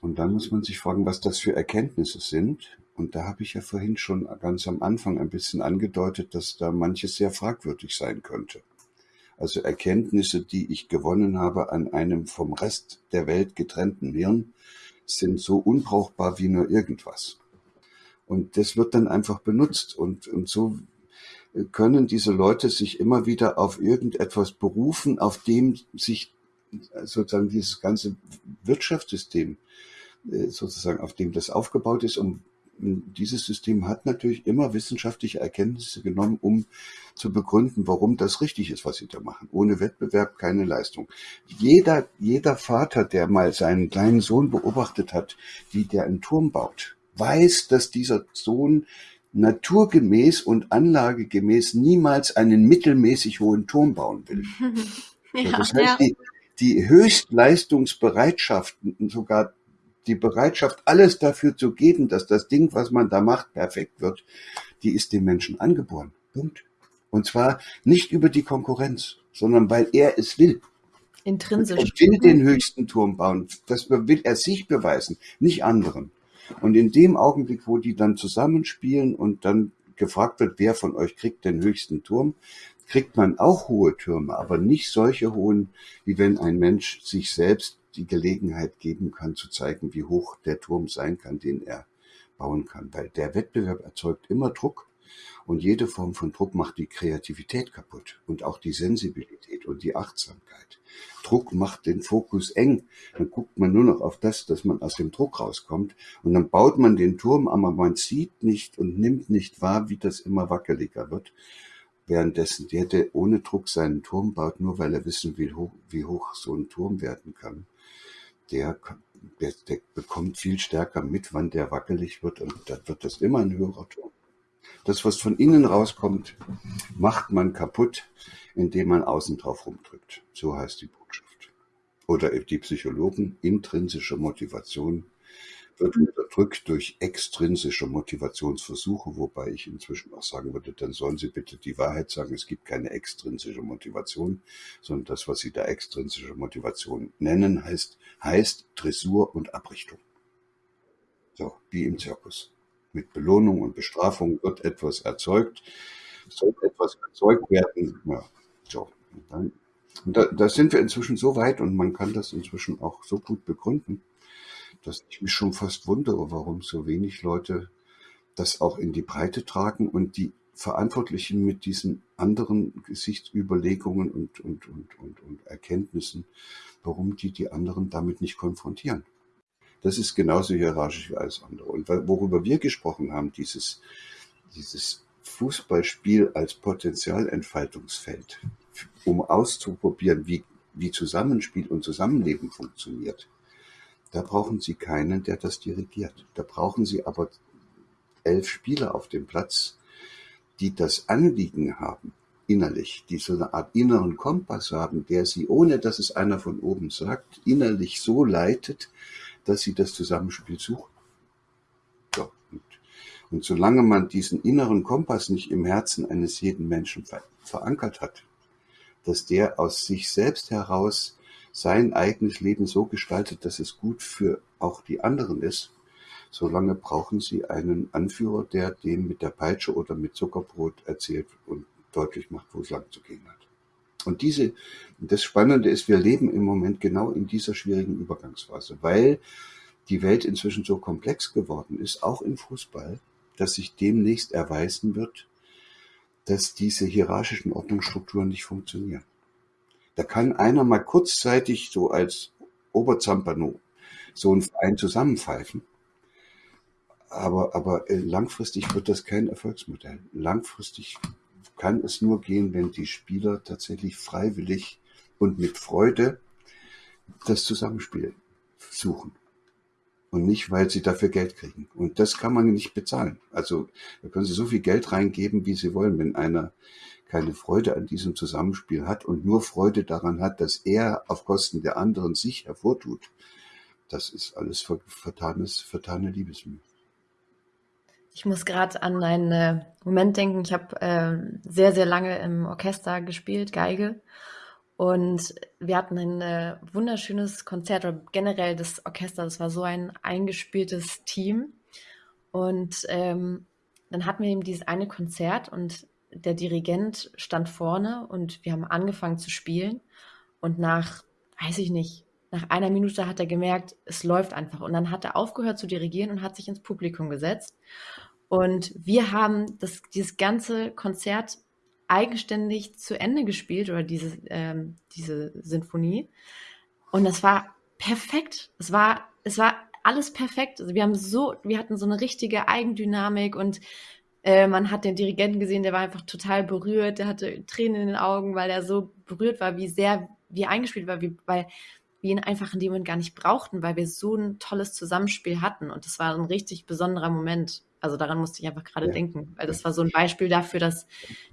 Und dann muss man sich fragen, was das für Erkenntnisse sind. Und da habe ich ja vorhin schon ganz am Anfang ein bisschen angedeutet, dass da manches sehr fragwürdig sein könnte. Also Erkenntnisse, die ich gewonnen habe an einem vom Rest der Welt getrennten Hirn, sind so unbrauchbar wie nur irgendwas. Und das wird dann einfach benutzt. Und, und so können diese Leute sich immer wieder auf irgendetwas berufen, auf dem sich sozusagen dieses ganze Wirtschaftssystem äh, sozusagen, auf dem das aufgebaut ist. Und dieses System hat natürlich immer wissenschaftliche Erkenntnisse genommen, um zu begründen, warum das richtig ist, was sie da machen. Ohne Wettbewerb keine Leistung. Jeder, jeder Vater, der mal seinen kleinen Sohn beobachtet hat, wie der einen Turm baut, weiß, dass dieser Sohn naturgemäß und anlagegemäß niemals einen mittelmäßig hohen Turm bauen will. ja, das heißt, ja. die, die Höchstleistungsbereitschaft, sogar die Bereitschaft, alles dafür zu geben, dass das Ding, was man da macht, perfekt wird, die ist dem Menschen angeboren. Punkt. Und zwar nicht über die Konkurrenz, sondern weil er es will. Intrinsisch. Er will den höchsten Turm bauen. Das will er sich beweisen, nicht anderen. Und in dem Augenblick, wo die dann zusammenspielen und dann gefragt wird, wer von euch kriegt den höchsten Turm, kriegt man auch hohe Türme, aber nicht solche hohen, wie wenn ein Mensch sich selbst die Gelegenheit geben kann, zu zeigen, wie hoch der Turm sein kann, den er bauen kann. Weil der Wettbewerb erzeugt immer Druck und jede Form von Druck macht die Kreativität kaputt und auch die Sensibilität und die Achtsamkeit. Druck macht den Fokus eng. Dann guckt man nur noch auf das, dass man aus dem Druck rauskommt und dann baut man den Turm, aber man sieht nicht und nimmt nicht wahr, wie das immer wackeliger wird. Währenddessen der, der ohne Druck seinen Turm baut, nur weil er wissen will, wie hoch so ein Turm werden kann, der, der, der bekommt viel stärker mit, wann der wackelig wird und dann wird das immer ein höherer Turm. Das, was von innen rauskommt, macht man kaputt, indem man außen drauf rumdrückt. So heißt die Botschaft. Oder die Psychologen, intrinsische Motivation wird unterdrückt durch extrinsische Motivationsversuche, wobei ich inzwischen auch sagen würde, dann sollen Sie bitte die Wahrheit sagen, es gibt keine extrinsische Motivation, sondern das, was Sie da extrinsische Motivation nennen, heißt, heißt Dressur und Abrichtung. So, wie im Zirkus. Mit Belohnung und Bestrafung wird etwas erzeugt, soll etwas erzeugt werden. Ja, so. Und da, da sind wir inzwischen so weit und man kann das inzwischen auch so gut begründen, dass ich mich schon fast wundere, warum so wenig Leute das auch in die Breite tragen und die Verantwortlichen mit diesen anderen Gesichtsüberlegungen und, und, und, und, und Erkenntnissen, warum die die anderen damit nicht konfrontieren. Das ist genauso hierarchisch wie alles andere. Und worüber wir gesprochen haben, dieses, dieses Fußballspiel als Potenzialentfaltungsfeld, um auszuprobieren, wie, wie Zusammenspiel und Zusammenleben funktioniert, da brauchen Sie keinen, der das dirigiert. Da brauchen Sie aber elf Spieler auf dem Platz, die das Anliegen haben, innerlich, die so eine Art inneren Kompass haben, der sie, ohne dass es einer von oben sagt, innerlich so leitet, dass sie das Zusammenspiel suchen. Und, und solange man diesen inneren Kompass nicht im Herzen eines jeden Menschen ver verankert hat, dass der aus sich selbst heraus sein eigenes Leben so gestaltet, dass es gut für auch die anderen ist, solange brauchen sie einen Anführer, der dem mit der Peitsche oder mit Zuckerbrot erzählt und deutlich macht, wo es lang zu gehen hat. Und diese, das Spannende ist, wir leben im Moment genau in dieser schwierigen Übergangsphase, weil die Welt inzwischen so komplex geworden ist, auch im Fußball, dass sich demnächst erweisen wird, dass diese hierarchischen Ordnungsstrukturen nicht funktionieren. Da kann einer mal kurzzeitig so als Oberzampano so ein Verein zusammenpfeifen. Aber, aber äh, langfristig wird das kein Erfolgsmodell. Langfristig kann es nur gehen, wenn die Spieler tatsächlich freiwillig und mit Freude das Zusammenspiel suchen. Und nicht, weil sie dafür Geld kriegen. Und das kann man nicht bezahlen. Also da können sie so viel Geld reingeben, wie sie wollen. Wenn einer keine Freude an diesem Zusammenspiel hat und nur Freude daran hat, dass er auf Kosten der anderen sich hervortut, das ist alles vertanes, vertane Liebesmühe. Ich muss gerade an einen äh, Moment denken. Ich habe äh, sehr, sehr lange im Orchester gespielt, Geige. Und wir hatten ein äh, wunderschönes Konzert, oder generell das Orchester, das war so ein eingespieltes Team. Und ähm, dann hatten wir eben dieses eine Konzert und der Dirigent stand vorne und wir haben angefangen zu spielen. Und nach, weiß ich nicht, nach einer Minute hat er gemerkt, es läuft einfach. Und dann hat er aufgehört zu dirigieren und hat sich ins Publikum gesetzt. Und wir haben das, dieses ganze Konzert eigenständig zu Ende gespielt oder diese, ähm, diese Sinfonie. Und das war perfekt. Es war, es war alles perfekt. Also wir haben so, wir hatten so eine richtige Eigendynamik und äh, man hat den Dirigenten gesehen, der war einfach total berührt, der hatte Tränen in den Augen, weil er so berührt war, wie sehr wir eingespielt war, wie, weil wir ihn einfach in dem Moment gar nicht brauchten, weil wir so ein tolles Zusammenspiel hatten. Und das war ein richtig besonderer Moment. Also daran musste ich einfach gerade ja. denken, weil das war so ein Beispiel dafür, dass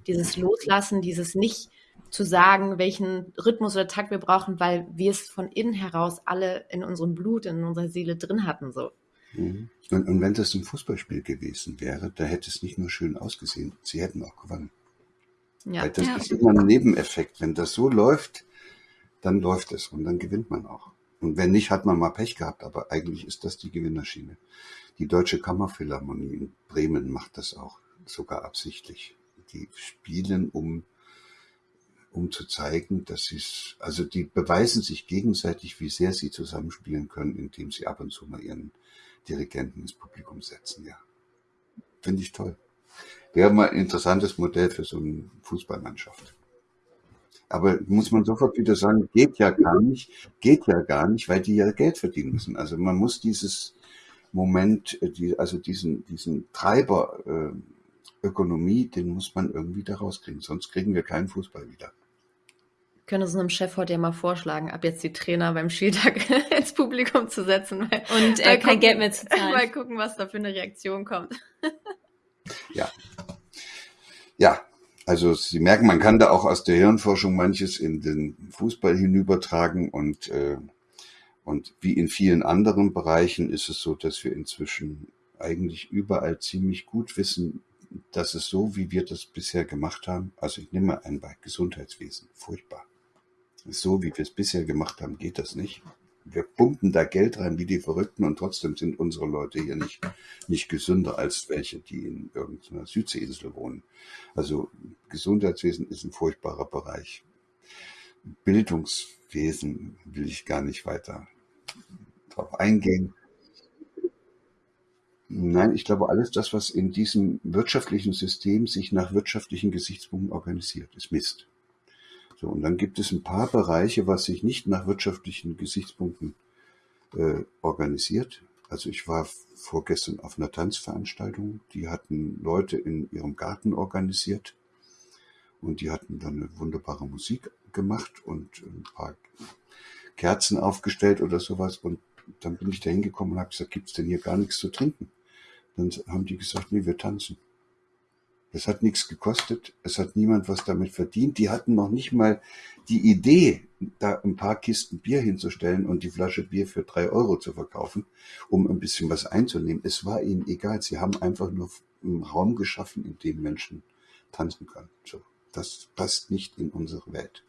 dieses Loslassen, dieses nicht zu sagen, welchen Rhythmus oder Takt wir brauchen, weil wir es von innen heraus alle in unserem Blut, in unserer Seele drin hatten. So. Mhm. Und, und wenn das ein Fußballspiel gewesen wäre, da hätte es nicht nur schön ausgesehen, sie hätten auch gewonnen. Ja. Weil das ja. ist immer ein Nebeneffekt. Wenn das so läuft, dann läuft es und dann gewinnt man auch. Und wenn nicht, hat man mal Pech gehabt, aber eigentlich ist das die Gewinnerschiene. Die Deutsche Kammerphilharmonie in Bremen macht das auch, sogar absichtlich. Die spielen, um, um zu zeigen, dass sie es, also die beweisen sich gegenseitig, wie sehr sie zusammenspielen können, indem sie ab und zu mal ihren Dirigenten ins Publikum setzen, ja. Finde ich toll. Wäre mal ein interessantes Modell für so eine Fußballmannschaft. Aber muss man sofort wieder sagen, geht ja gar nicht, geht ja gar nicht, weil die ja Geld verdienen müssen. Also man muss dieses Moment, äh, die, also diesen, diesen Treiber äh, Ökonomie, den muss man irgendwie da rauskriegen, sonst kriegen wir keinen Fußball wieder können es einem Chef heute ja mal vorschlagen, ab jetzt die Trainer beim Spieltag ins Publikum zu setzen. Weil, und äh, kein gucken, Geld mehr zu zahlen. Mal gucken, was da für eine Reaktion kommt. ja, Ja, also Sie merken, man kann da auch aus der Hirnforschung manches in den Fußball hinübertragen und, äh, und wie in vielen anderen Bereichen ist es so, dass wir inzwischen eigentlich überall ziemlich gut wissen, dass es so, wie wir das bisher gemacht haben, also ich nehme mal ein bei Gesundheitswesen, furchtbar. So, wie wir es bisher gemacht haben, geht das nicht wir pumpen da Geld rein wie die Verrückten und trotzdem sind unsere Leute hier nicht, nicht gesünder als welche, die in irgendeiner Südseeinsel wohnen. Also Gesundheitswesen ist ein furchtbarer Bereich. Bildungswesen will ich gar nicht weiter drauf eingehen. Nein, ich glaube, alles das, was in diesem wirtschaftlichen System sich nach wirtschaftlichen Gesichtspunkten organisiert, ist Mist. So, und dann gibt es ein paar Bereiche, was sich nicht nach wirtschaftlichen Gesichtspunkten äh, organisiert. Also ich war vorgestern auf einer Tanzveranstaltung, die hatten Leute in ihrem Garten organisiert und die hatten dann eine wunderbare Musik gemacht und ein paar Kerzen aufgestellt oder sowas und dann bin ich da hingekommen und habe gesagt, gibt's denn hier gar nichts zu trinken? Dann haben die gesagt, nee, wir tanzen. Es hat nichts gekostet, es hat niemand was damit verdient. Die hatten noch nicht mal die Idee, da ein paar Kisten Bier hinzustellen und die Flasche Bier für drei Euro zu verkaufen, um ein bisschen was einzunehmen. Es war ihnen egal. Sie haben einfach nur einen Raum geschaffen, in dem Menschen tanzen können. So, das passt nicht in unsere Welt.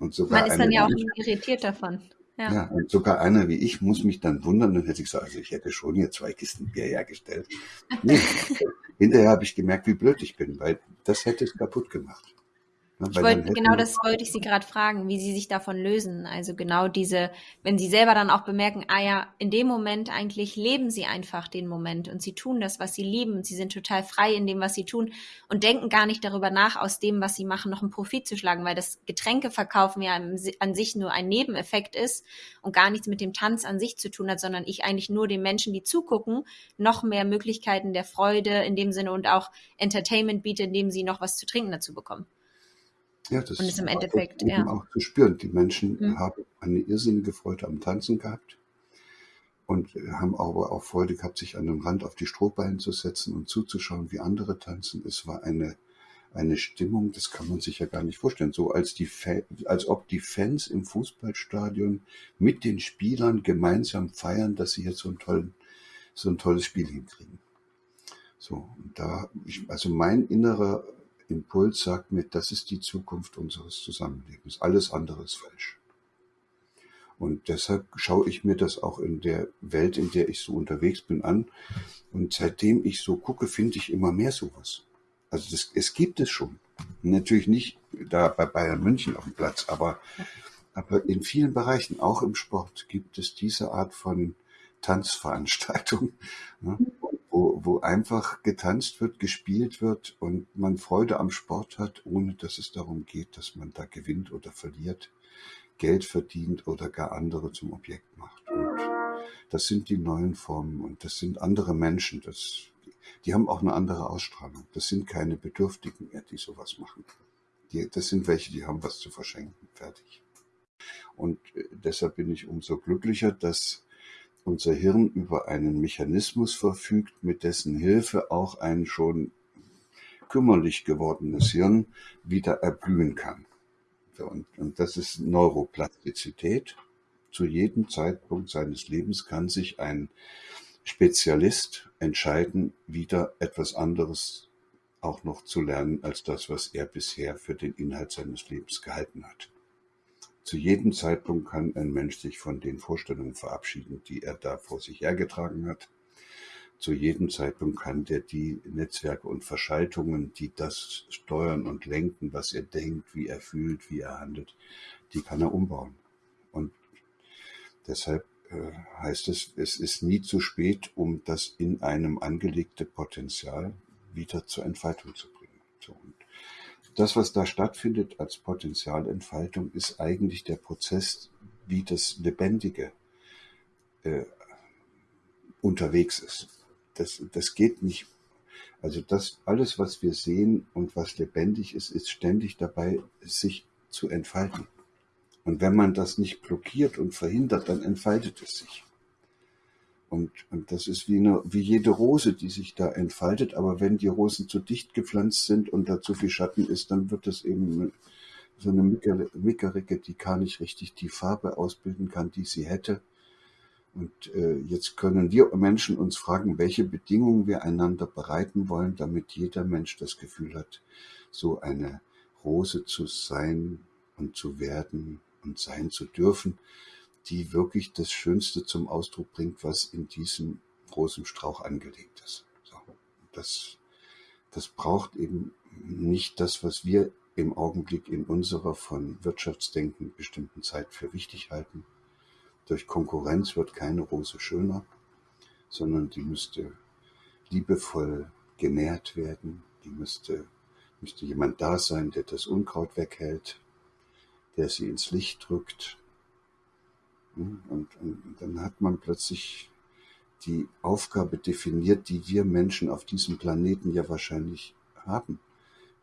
Und sogar Man ist dann ja auch irritiert davon. Ja. ja. und sogar einer wie ich muss mich dann wundern, dann hätte ich gesagt, also ich hätte schon hier zwei Kisten Bier hergestellt. Nee, hinterher habe ich gemerkt, wie blöd ich bin, weil das hätte es kaputt gemacht. Ich wollte, genau das wollte ich Sie gerade fragen, wie Sie sich davon lösen. Also genau diese, wenn Sie selber dann auch bemerken, ah ja, in dem Moment eigentlich leben Sie einfach den Moment und Sie tun das, was Sie lieben und Sie sind total frei in dem, was Sie tun und denken gar nicht darüber nach, aus dem, was Sie machen, noch einen Profit zu schlagen, weil das Getränkeverkaufen ja an sich nur ein Nebeneffekt ist und gar nichts mit dem Tanz an sich zu tun hat, sondern ich eigentlich nur den Menschen, die zugucken, noch mehr Möglichkeiten der Freude in dem Sinne und auch Entertainment biete, indem sie noch was zu trinken dazu bekommen. Ja, das und ist im Endeffekt ja. auch zu spüren. Die Menschen mhm. haben eine irrsinnige Freude am Tanzen gehabt und haben aber auch Freude gehabt, sich an den Rand auf die Strohballen zu setzen und zuzuschauen, wie andere tanzen. Es war eine eine Stimmung, das kann man sich ja gar nicht vorstellen. So als die als ob die Fans im Fußballstadion mit den Spielern gemeinsam feiern, dass sie jetzt so ein tollen, so ein tolles Spiel hinkriegen. So, und da, ich, also mein innerer Impuls sagt mir, das ist die Zukunft unseres Zusammenlebens. Alles andere ist falsch. Und deshalb schaue ich mir das auch in der Welt, in der ich so unterwegs bin, an. Und seitdem ich so gucke, finde ich immer mehr sowas. Also das, es gibt es schon. Natürlich nicht da bei Bayern München auf dem Platz, aber, aber in vielen Bereichen, auch im Sport, gibt es diese Art von Tanzveranstaltung. Ne? Wo, einfach getanzt wird, gespielt wird und man Freude am Sport hat, ohne dass es darum geht, dass man da gewinnt oder verliert, Geld verdient oder gar andere zum Objekt macht. Und das sind die neuen Formen und das sind andere Menschen. Das, die haben auch eine andere Ausstrahlung. Das sind keine Bedürftigen mehr, die sowas machen. Die, das sind welche, die haben was zu verschenken. Fertig. Und äh, deshalb bin ich umso glücklicher, dass unser Hirn über einen Mechanismus verfügt, mit dessen Hilfe auch ein schon kümmerlich gewordenes Hirn wieder erblühen kann. Und, und das ist Neuroplastizität. Zu jedem Zeitpunkt seines Lebens kann sich ein Spezialist entscheiden, wieder etwas anderes auch noch zu lernen als das, was er bisher für den Inhalt seines Lebens gehalten hat. Zu jedem Zeitpunkt kann ein Mensch sich von den Vorstellungen verabschieden, die er da vor sich hergetragen hat. Zu jedem Zeitpunkt kann der die Netzwerke und Verschaltungen, die das steuern und lenken, was er denkt, wie er fühlt, wie er handelt, die kann er umbauen. Und deshalb äh, heißt es, es ist nie zu spät, um das in einem angelegte Potenzial wieder zur Entfaltung zu bringen. So, und das, was da stattfindet als Potenzialentfaltung, ist eigentlich der Prozess, wie das Lebendige äh, unterwegs ist. Das, das geht nicht. Also das alles, was wir sehen und was lebendig ist, ist ständig dabei, sich zu entfalten. Und wenn man das nicht blockiert und verhindert, dann entfaltet es sich. Und, und das ist wie, eine, wie jede Rose, die sich da entfaltet. Aber wenn die Rosen zu dicht gepflanzt sind und da zu viel Schatten ist, dann wird das eben so eine Mickericke, die gar nicht richtig die Farbe ausbilden kann, die sie hätte. Und äh, jetzt können wir Menschen uns fragen, welche Bedingungen wir einander bereiten wollen, damit jeder Mensch das Gefühl hat, so eine Rose zu sein und zu werden und sein zu dürfen die wirklich das Schönste zum Ausdruck bringt, was in diesem großen Strauch angelegt ist. So, das, das braucht eben nicht das, was wir im Augenblick in unserer von Wirtschaftsdenken bestimmten Zeit für wichtig halten. Durch Konkurrenz wird keine Rose schöner, sondern die müsste liebevoll genährt werden. Die müsste, müsste jemand da sein, der das Unkraut weghält, der sie ins Licht drückt, und, und dann hat man plötzlich die Aufgabe definiert, die wir Menschen auf diesem Planeten ja wahrscheinlich haben.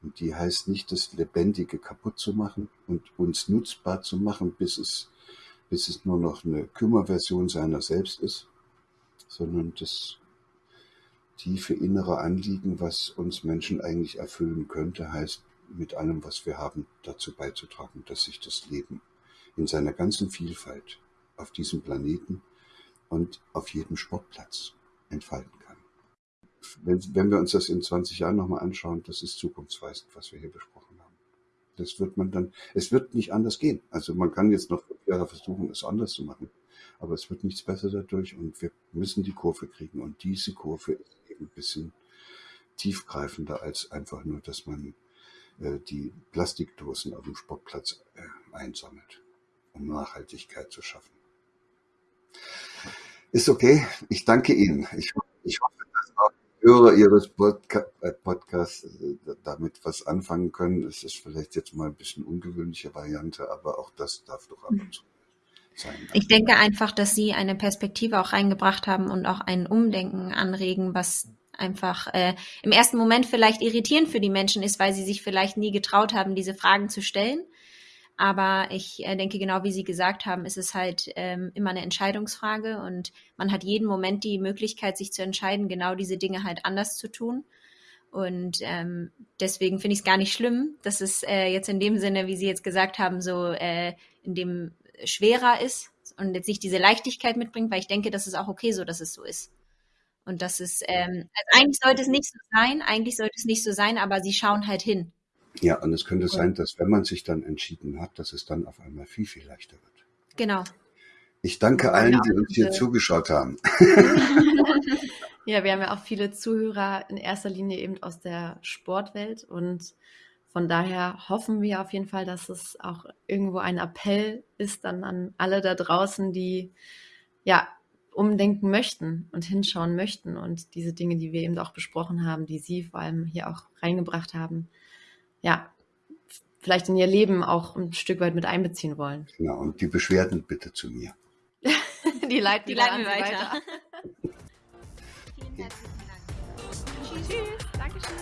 Und die heißt nicht, das Lebendige kaputt zu machen und uns nutzbar zu machen, bis es, bis es nur noch eine Kümmerversion seiner selbst ist, sondern das tiefe innere Anliegen, was uns Menschen eigentlich erfüllen könnte, heißt, mit allem, was wir haben, dazu beizutragen, dass sich das Leben in seiner ganzen Vielfalt auf diesem Planeten und auf jedem Sportplatz entfalten kann. Wenn, wenn wir uns das in 20 Jahren nochmal anschauen, das ist zukunftsweisend, was wir hier besprochen haben. Das wird man dann, es wird nicht anders gehen. Also man kann jetzt noch Jahre versuchen, es anders zu machen, aber es wird nichts besser dadurch und wir müssen die Kurve kriegen und diese Kurve ist eben ein bisschen tiefgreifender als einfach nur, dass man äh, die Plastikdosen auf dem Sportplatz äh, einsammelt, um Nachhaltigkeit zu schaffen. Ist okay. Ich danke Ihnen. Ich, ich hoffe, dass auch die Hörer Ihres Podca äh, Podcasts äh, damit was anfangen können. Es ist vielleicht jetzt mal ein bisschen ungewöhnliche Variante, aber auch das darf doch ab und zu sein. Ich denke einfach, dass Sie eine Perspektive auch reingebracht haben und auch ein Umdenken anregen, was einfach äh, im ersten Moment vielleicht irritierend für die Menschen ist, weil sie sich vielleicht nie getraut haben, diese Fragen zu stellen. Aber ich äh, denke, genau wie Sie gesagt haben, ist es halt ähm, immer eine Entscheidungsfrage und man hat jeden Moment die Möglichkeit, sich zu entscheiden, genau diese Dinge halt anders zu tun. Und ähm, deswegen finde ich es gar nicht schlimm, dass es äh, jetzt in dem Sinne, wie Sie jetzt gesagt haben, so äh, in dem schwerer ist und jetzt nicht diese Leichtigkeit mitbringt, weil ich denke, das ist auch okay so, dass es so ist. Und das ist, ähm, also eigentlich sollte es nicht so sein, eigentlich sollte es nicht so sein, aber sie schauen halt hin. Ja, und es könnte sein, dass wenn man sich dann entschieden hat, dass es dann auf einmal viel, viel leichter wird. Genau. Ich danke allen, die uns hier zugeschaut haben. ja, wir haben ja auch viele Zuhörer in erster Linie eben aus der Sportwelt und von daher hoffen wir auf jeden Fall, dass es auch irgendwo ein Appell ist dann an alle da draußen, die ja umdenken möchten und hinschauen möchten und diese Dinge, die wir eben auch besprochen haben, die Sie vor allem hier auch reingebracht haben, ja, vielleicht in ihr Leben auch ein Stück weit mit einbeziehen wollen. Genau, und die Beschwerden bitte zu mir. die leiten, die leiten wir weiter. weiter. Vielen herzlichen Dank. Tschüss. Tschüss. Dankeschön.